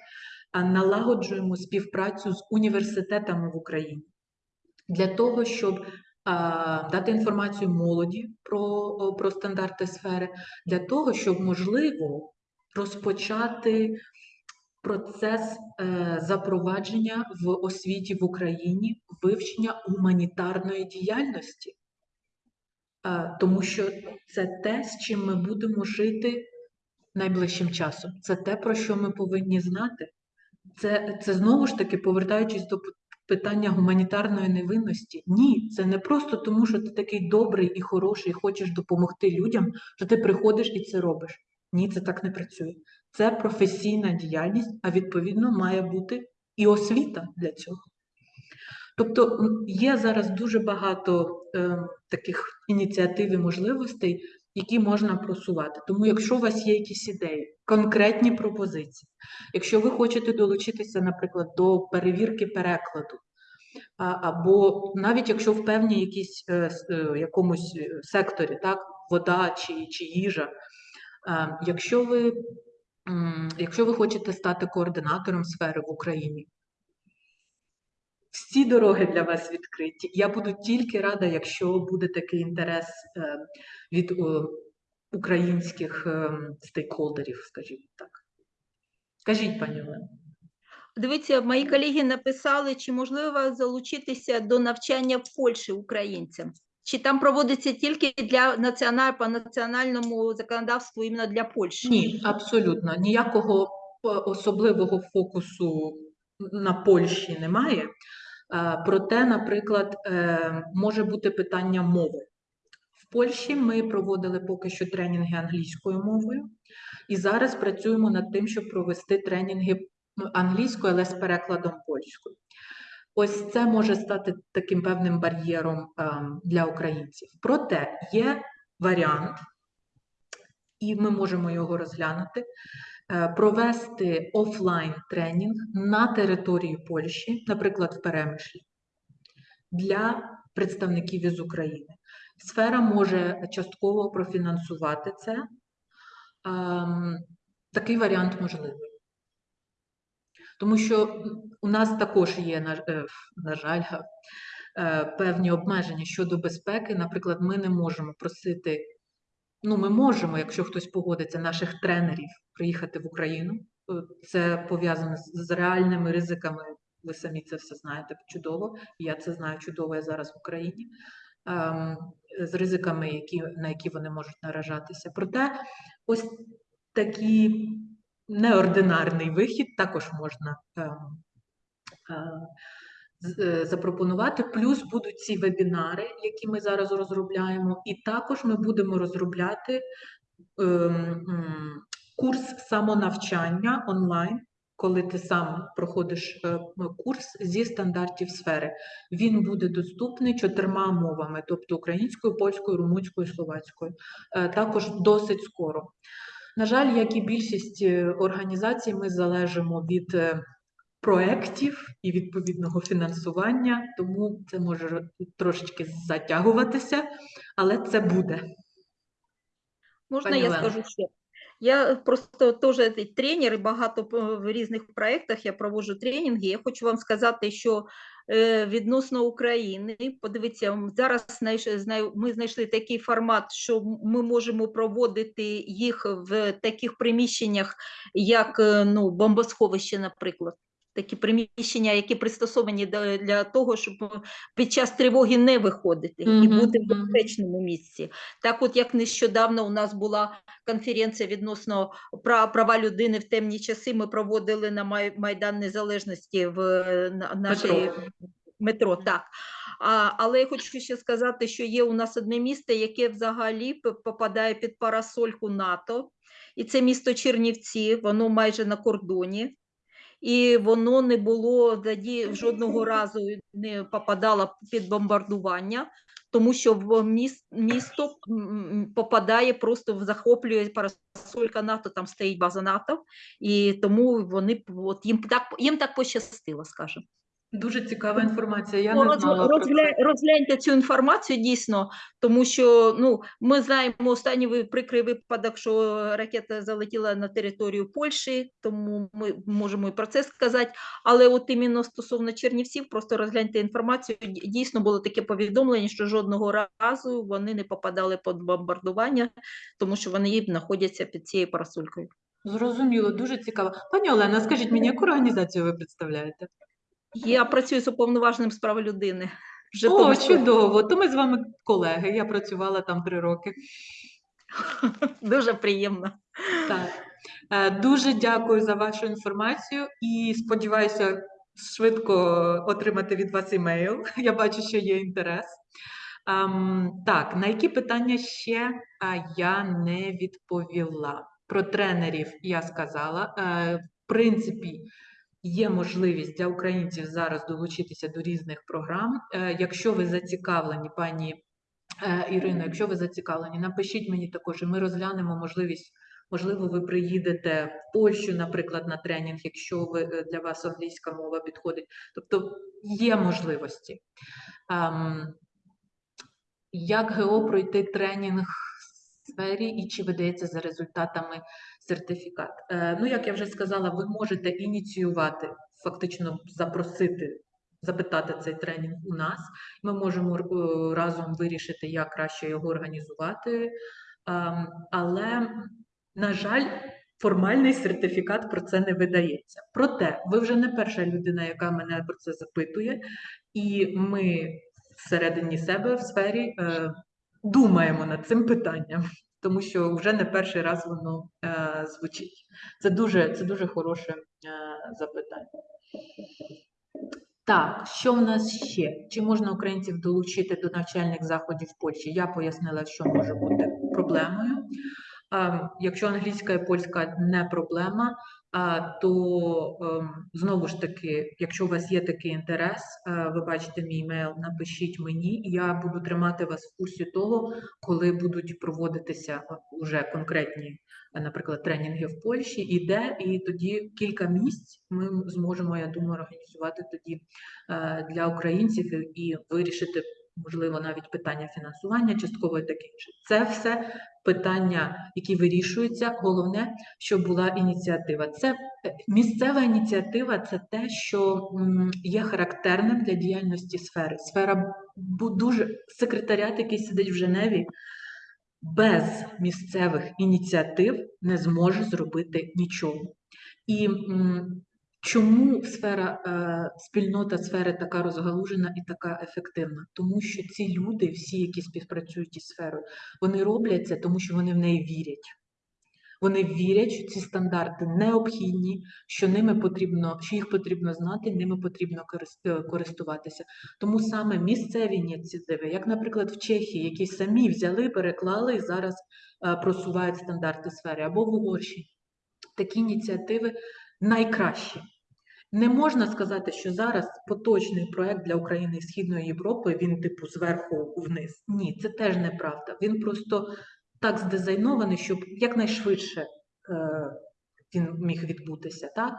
налагоджуємо співпрацю з університетами в Україні для того, щоб а, дати інформацію молоді про, про стандарти сфери, для того, щоб можливо розпочати процес е, запровадження в освіті в Україні вивчення гуманітарної діяльності. Е, тому що це те, з чим ми будемо жити найближчим часом. Це те, про що ми повинні знати. Це, це знову ж таки, повертаючись до питання гуманітарної невинності. Ні, це не просто тому, що ти такий добрий і хороший, і хочеш допомогти людям, що ти приходиш і це робиш. Ні, це так не працює. Це професійна діяльність, а відповідно має бути і освіта для цього. Тобто є зараз дуже багато е, таких ініціатив і можливостей, які можна просувати. Тому, якщо у вас є якісь ідеї, конкретні пропозиції, якщо ви хочете долучитися, наприклад, до перевірки перекладу, а, або навіть якщо в певній якійсь е, е, якомусь е, секторі, так, вода чи, чи їжа, е, якщо ви, якщо ви хочете стати координатором сфери в Україні, всі дороги для вас відкриті. Я буду тільки рада, якщо буде такий інтерес е, від українських е, стейкхолдерів, скажімо так. Кажіть, пані Олено. Дивіться, мої колеги написали, чи можливо залучитися до навчання в Польщі українцям. Чи там проводиться тільки для національ, по національному законодавству іменно для Польщі? Ні, абсолютно ніякого е, особливого фокусу на Польщі немає. Е, Проте, наприклад, е, може бути питання мови. В Польщі ми проводили поки що тренінги англійською мовою, і зараз працюємо над тим, щоб провести тренінги англійською, але з перекладом польською. Ось це може стати таким певним бар'єром ем, для українців. Проте є варіант, і ми можемо його розглянути, е, провести офлайн тренінг на території Польщі, наприклад, в Перемишлі, для представників із України. Сфера може частково профінансувати це. Ем, Такий варіант можливий. Тому що у нас також є, на, е, на жаль, е, певні обмеження щодо безпеки. Наприклад, ми не можемо просити, ну, ми можемо, якщо хтось погодиться, наших тренерів приїхати в Україну. Е, Це пов'язано з, реальними ризиками. Ви самі це все знаєте чудово. Я це знаю чудово я зараз в Україні. Ем, з ризиками, які, на які вони можуть наражатися. Проте ось такий неординарний вихід також можна ем, е, е, запропонувати. Плюс будуть ці вебінари, які ми зараз розробляємо, і також ми будемо розробляти ем, курс самонавчання онлайн. Коли ти сам проходиш е, курс зі стандартів сфери, він буде доступний чотирма мовами, тобто українською, польською, румунською, словацькою. Також досить скоро. На жаль, як і більшість е, організацій, ми залежимо від е, проєктів і відповідного фінансування, тому це може трошечки затягуватися, але це буде. Можна Пані я Лена? скажу ще? Я просто теж тренер і багато п- в різних проєктах я проводжу тренінги. Я хочу вам сказати, що е, відносно України, подивіться, зараз ми знайшли такий формат, що ми можемо проводити їх в таких приміщеннях, як е, ну, бомбосховище, наприклад. Такі приміщення, які пристосовані для того, щоб е, під час тривоги не виходити і Мгм, бути в безпечному місці. Так, от як нещодавно у нас була конференція відносно пра- права людини в темні часи, ми проводили на Майдан Незалежності в е, нашій Метро. метро. Так. А, але я хочу ще сказати, що є у нас одне місто, яке взагалі попадає під парасольку НАТО, і це місто Чернівці, воно майже на кордоні. І воно не було тоді жодного разу не попадало під бомбардування, тому що в міст, місто попадає просто в захоплює парасолька НАТО, там стоїть база НАТО, і тому вони от їм так їм так пощастило, скажімо. Дуже цікава інформація. Я Ну, не розгля- про це. Розгляньте цю інформацію дійсно, тому що ну, ми знаємо останній прикрий випадок, що ракета залетіла на територію Польщі, тому ми можемо і про це сказати. Але от іменно стосовно Чернівців, просто розгляньте інформацію. Дійсно було таке повідомлення, що жодного разу вони не попадали під бомбардування, тому що вони знаходяться під цією парасолькою. Зрозуміло, дуже цікаво. Пані Олена, скажіть мені, яку організацію ви представляєте? Я працюю з уповноваженим з прав людини. Вже О, чудово! То ми з вами колеги. Я працювала там три роки. дуже приємно. Так. Е, Дуже дякую за вашу інформацію і сподіваюся, швидко отримати від вас імейл. Я бачу, що є інтерес. Ем, так, на які питання ще я не відповіла? Про тренерів я сказала. Е, в принципі, є можливість для українців зараз долучитися до різних програм. Е, якщо ви зацікавлені, пані е, Ірино, якщо ви зацікавлені, напишіть мені також, і ми розглянемо можливість. Можливо, ви приїдете в Польщу, наприклад, на тренінг, якщо ви, е, для вас англійська мова підходить. Тобто є можливості. Ем, як ГО пройти тренінг сфері і чи видається за результатами сертифікат? Е, ну, як я вже сказала, ви можете ініціювати, фактично запросити, запитати цей тренінг у нас. Ми можемо е, разом вирішити, як краще його організувати. Ем, але, на жаль, формальний сертифікат про це не видається. Проте, ви вже не перша людина, яка мене про це запитує, і ми всередині себе в сфері е, думаємо над цим питанням, тому що вже не перший раз воно е, звучить. Це дуже, це дуже хороше е, запитання. Так, що в нас ще? Чи можна українців долучити до навчальних заходів в Польщі? Я пояснила, що може бути проблемою. Е, Якщо англійська і польська не проблема, то ем, знову ж таки, якщо у вас є такий інтерес, е, ви бачите мій емейл, напишіть мені, я буду тримати вас в курсі того, коли будуть проводитися вже конкретні, е, наприклад, тренінги в Польщі, і де, і тоді кілька місць ми зможемо, я думаю, організувати тоді е, для українців і вирішити. Можливо, навіть питання фінансування частково і таке інше. Це все питання, які вирішуються. Головне, щоб була ініціатива. Це е, місцева ініціатива, це те, що є характерним для діяльності сфери. Сфера дуже секретаріат, який сидить в Женеві, без місцевих ініціатив не зможе зробити нічого. І чому сфера, е, спільнота сфери така розгалужена і така ефективна? Тому що ці люди, всі, які співпрацюють із сферою, вони роблять це, тому що вони в неї вірять. Вони вірять, що ці стандарти необхідні, що ними потрібно, що їх потрібно знати, ними потрібно е, користуватися. Тому саме місцеві ініціативи, як, наприклад, в Чехії, які самі взяли, переклали і зараз е, просувають стандарти сфери, або в Угорщині, такі ініціативи найкращі. Не можна сказати, що зараз поточний проект для України і Східної Європи він типу зверху вниз. Ні, це теж неправда. Він просто так здизайнований, щоб якнайшвидше е, він міг відбутися. Так?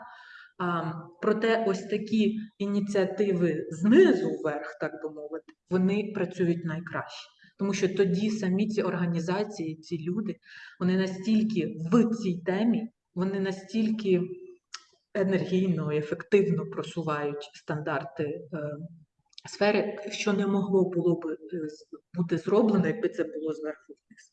А, проте ось такі ініціативи знизу вверх, так би мовити, вони працюють найкраще. Тому що тоді самі ці організації, ці люди, вони настільки в цій темі, вони настільки енергійно і ефективно просувають стандарти е, сфери, що не могло було б е, бути зроблено, якби це було зверху вниз.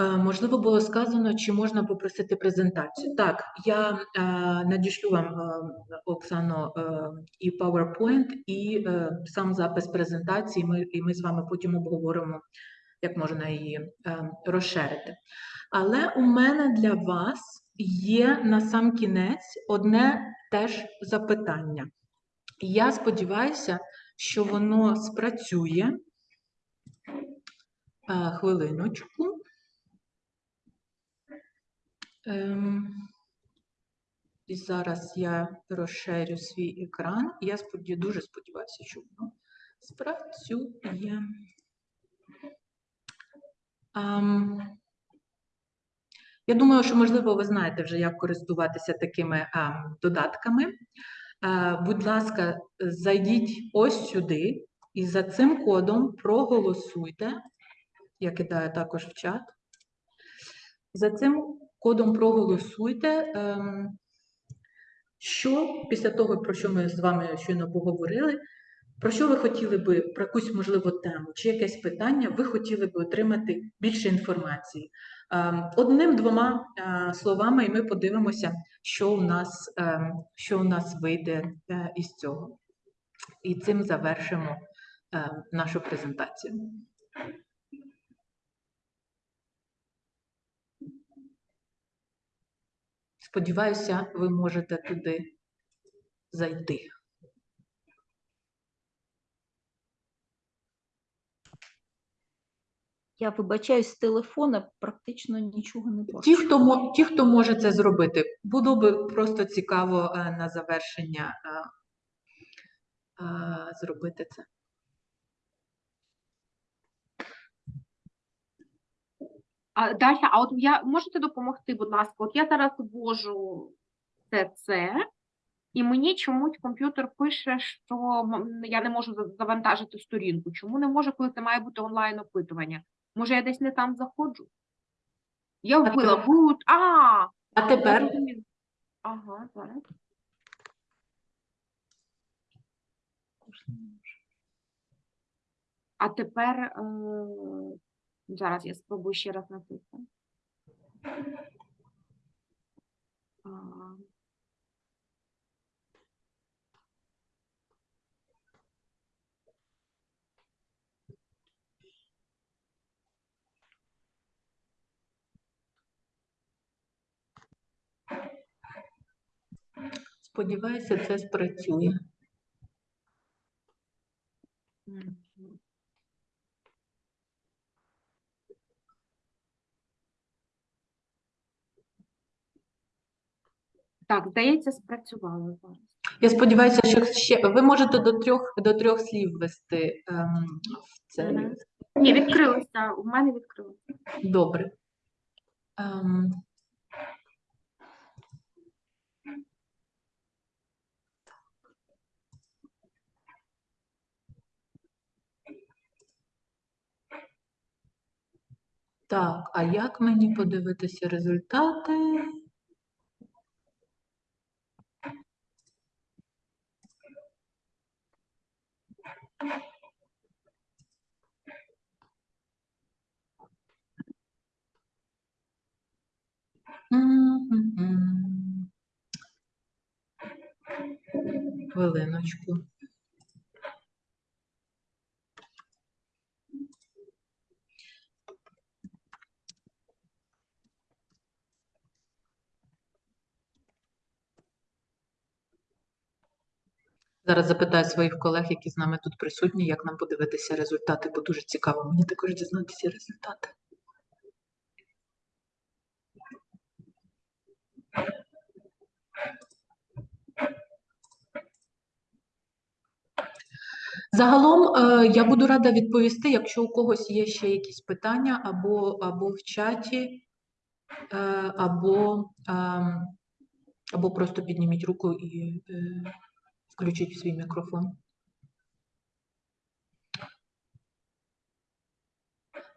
Е, Можливо, було сказано, чи можна попросити презентацію. Так, я е, надішлю вам, е, Оксано, е, і PowerPoint, і е, сам запис презентації, ми, і ми з вами потім обговоримо, як можна її е, розширити. Але у мене для вас є на сам кінець одне теж запитання. Я сподіваюся, що воно спрацює. Е, Хвилиночку. Ем, І зараз я розширю свій екран. Я дуже сподіваюся, що воно спрацює. Ам, Я думаю, що, можливо, ви знаєте вже, як користуватися такими ам, додатками. Е, Будь ласка, зайдіть ось сюди і за цим кодом проголосуйте. Я кидаю також в чат. За цим кодом проголосуйте. ем, Що після того, про що ми з вами щойно поговорили, про що ви хотіли би, про якусь можливо тему чи якесь питання, ви хотіли би отримати більше інформації? Ем, Одним-двома е, словами, і ми подивимося, що у нас, ем, що у нас вийде е, із цього. І цим завершимо е, нашу презентацію. Сподіваюся, ви можете туди зайти. Я вибачаюсь з телефона, практично нічого не бачу. Ті, хто ті, хто може це зробити, було би просто цікаво е, на завершення е, е, зробити це. А, Дар'я, а от я можете допомогти, будь ласка? От я зараз ввожу це, це, і мені чомусь комп'ютер пише, що я не можу завантажити сторінку. Чому не можу, коли це має бути онлайн опитування? Може, я десь не там заходжу? Я вбила boot, а, А тепер зрозуміла. Ага, зараз. А тепер е, зараз я спробую ще раз написати. Сподіваюся, це спрацює. Так, здається, спрацювало зараз. Я сподіваюся, що ще ви можете до трьох до трьох слів ввести ем, в це. Ні, відкрилося. У мене відкрилося. Добре. Ем, Так, а як мені подивитися результати? Хвилиночку. Зараз запитаю своїх колег, які з нами тут присутні, як нам подивитися результати, бо дуже цікаво мені також дізнатися результати. Загалом е, я буду рада відповісти, якщо у когось є ще якісь питання або, або в чаті, е, або, ем, або просто підніміть руку і е, включіть свій мікрофон.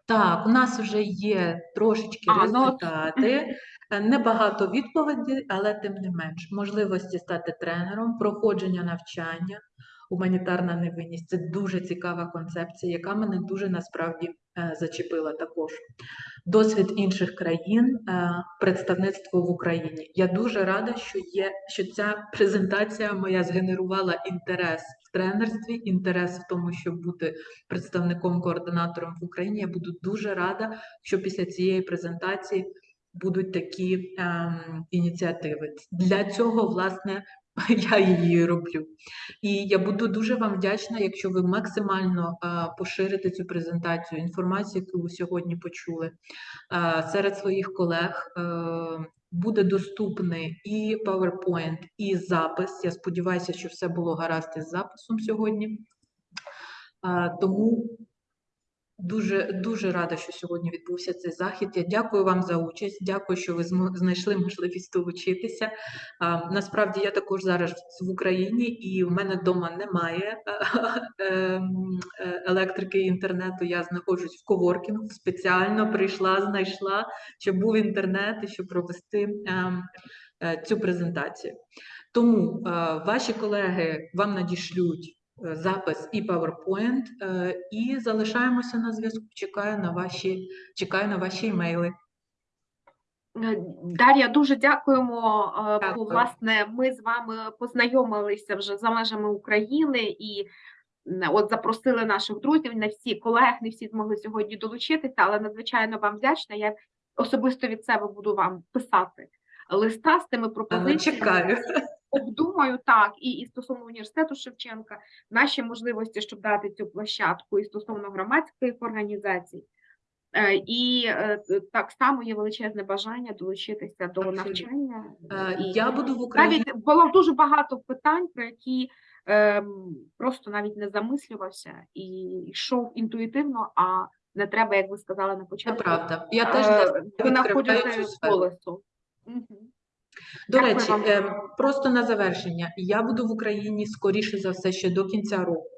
Так, у нас вже є трошечки А, ну результати, е, небагато відповідей, але тим не менш. Можливості стати тренером, проходження навчання, гуманітарна невинність це дуже цікава концепція, яка мене дуже насправді зачепила також. Досвід інших країн, е, представництво в Україні. Я дуже рада, що є, що ця презентація моя згенерувала інтерес в тренерстві, інтерес в тому, щоб бути представником координатором в Україні. Я буду дуже рада, що після цієї презентації будуть такі ем, ініціативи. Для цього, власне, я її роблю. І я буду дуже вам вдячна, якщо ви максимально поширите цю презентацію, інформацію, яку ви сьогодні почули серед своїх колег. Е, буде доступний і PowerPoint, і запис. Я сподіваюся, що все було гаразд із записом сьогодні. Тому дуже, дуже рада, що сьогодні відбувся цей захід. Я дякую вам за участь. Дякую, що ви знайшли можливість долучитися. Насправді я також зараз в Україні, і в мене вдома немає ем, е, електрики і інтернету. Я знаходжусь в коворкінгу. Спеціально прийшла, знайшла, щоб був інтернет і щоб провести ем, е, цю презентацію. Тому е, ваші колеги вам надішлють е, запис і PowerPoint, е, і залишаємося на зв'язку. Чекаю на ваші, чекаю на ваші емейли. Е, Дар'я, дуже дякуємо. е, бо, Власне, ми з вами познайомилися вже за межами України і от запросили наших друзів. Не всі колег, не всі змогли сьогодні долучитися, але надзвичайно вам вдячна. Я особисто від себе буду вам писати листа з тими пропозиціями. чекаю. Думаю, так, і, і стосовно університету Шевченка, наші можливості, щоб дати цю площадку, і стосовно громадських організацій. Е, І е, так само є величезне бажання долучитися до Абсолютно. навчання. Е, І Я буду в Україні. навіть було дуже багато питань, про які ем, просто навіть не замислювався і йшов інтуїтивно, а не треба, як ви сказали на Це початку. правда. Я теж е, для себе відкриваю До Дякую речі, вам. ем, просто на завершення. Я буду в Україні скоріше за все ще до кінця року.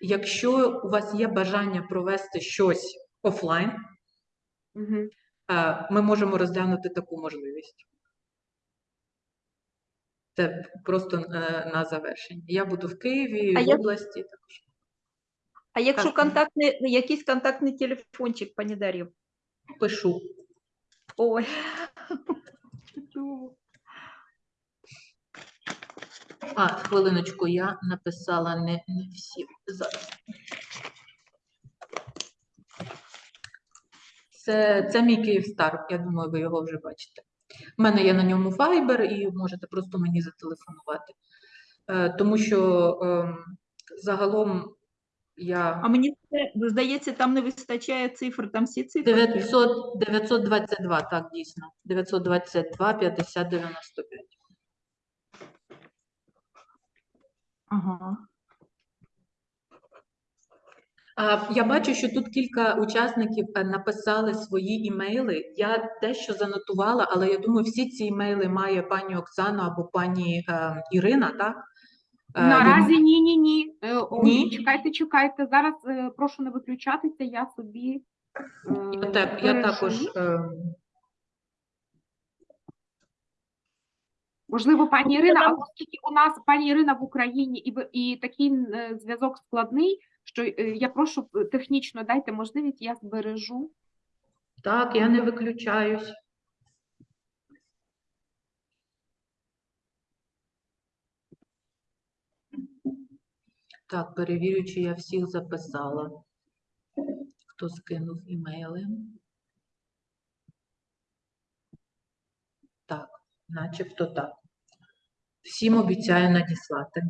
Якщо у вас є бажання провести щось офлайн, Мгм. е, ми можемо розглянути таку можливість. Це просто е, на завершення. Я буду в Києві, А в я- області також. А якщо Так. контактний, якийсь контактний телефончик, пані Дар'ю? Пишу. Ой. А, хвилиночку, я написала не, не всі. Зараз. Це, це мій Київстар, я думаю, ви його вже бачите. У мене є на ньому Viber і можете просто мені зателефонувати. Е, тому що ем, загалом я А мені це, здається, там не вистачає цифр, там всі цифри. 900, 922, так, дійсно. 922, 50, 95. Ага. А, Я бачу, що тут кілька учасників е, написали свої імейли. Я дещо занотувала, але я думаю, всі ці імейли має пані Оксана або пані е, Ірина, так? Е, Наразі ні, ні, ні. Е, о, Ні? Чекайте, чекайте. Зараз е, прошу не виключатися, я собі. е, Я, так, я також е, Можливо, пані Ірина, нам- а оскільки у нас пані Ірина в Україні і, і такий е, зв'язок складний, що е, я прошу е, технічно дайте можливість, я збережу. так, я не виключаюсь. Так, перевірю, чи я всіх записала. Хто скинув імейли? Так, начебто так. Всім обіцяю надіслати.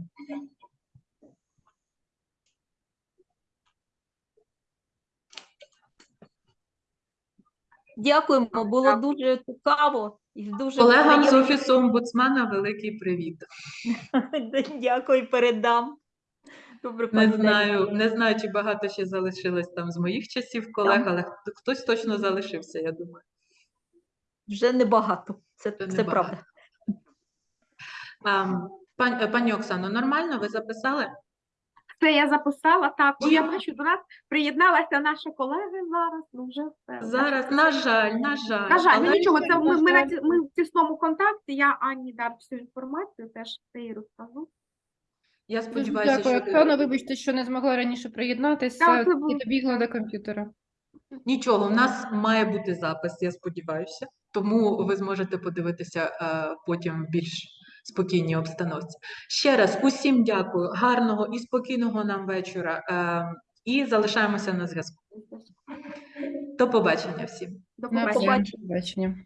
Дякуємо, було дуже цікаво і дуже Колегам з офісу омбудсмена великий привіт. Дякую, передам. Добре, Не знаю, не знаю, чи багато ще залишилось там з моїх часів колег, але хтось точно залишився, я думаю. Вже небагато. Це, це небагато. правда. А, пан, е, пані Оксано, нормально ви записали? Це я записала. Так, О, я Дякую. бачу, до нас приєдналася наша колега зараз. Ну вже все. Зараз, на жаль, на жаль. На жаль, ну але нічого, це ми, ми, на ми в тісному контакті. Я Анні дам всю інформацію, теж все їй розкажу. Я Дуже сподіваюся, дякую, що Оксана. Вибачте, що не змогла раніше приєднатися Так, це було- і добігла до комп'ютера. нічого, в нас має бути запис, я сподіваюся. Тому ви зможете подивитися е, потім в більш спокійній обстановці. Ще раз усім дякую, гарного і спокійного нам вечора. Е, і залишаємося на зв'язку. До побачення всім. До побачення.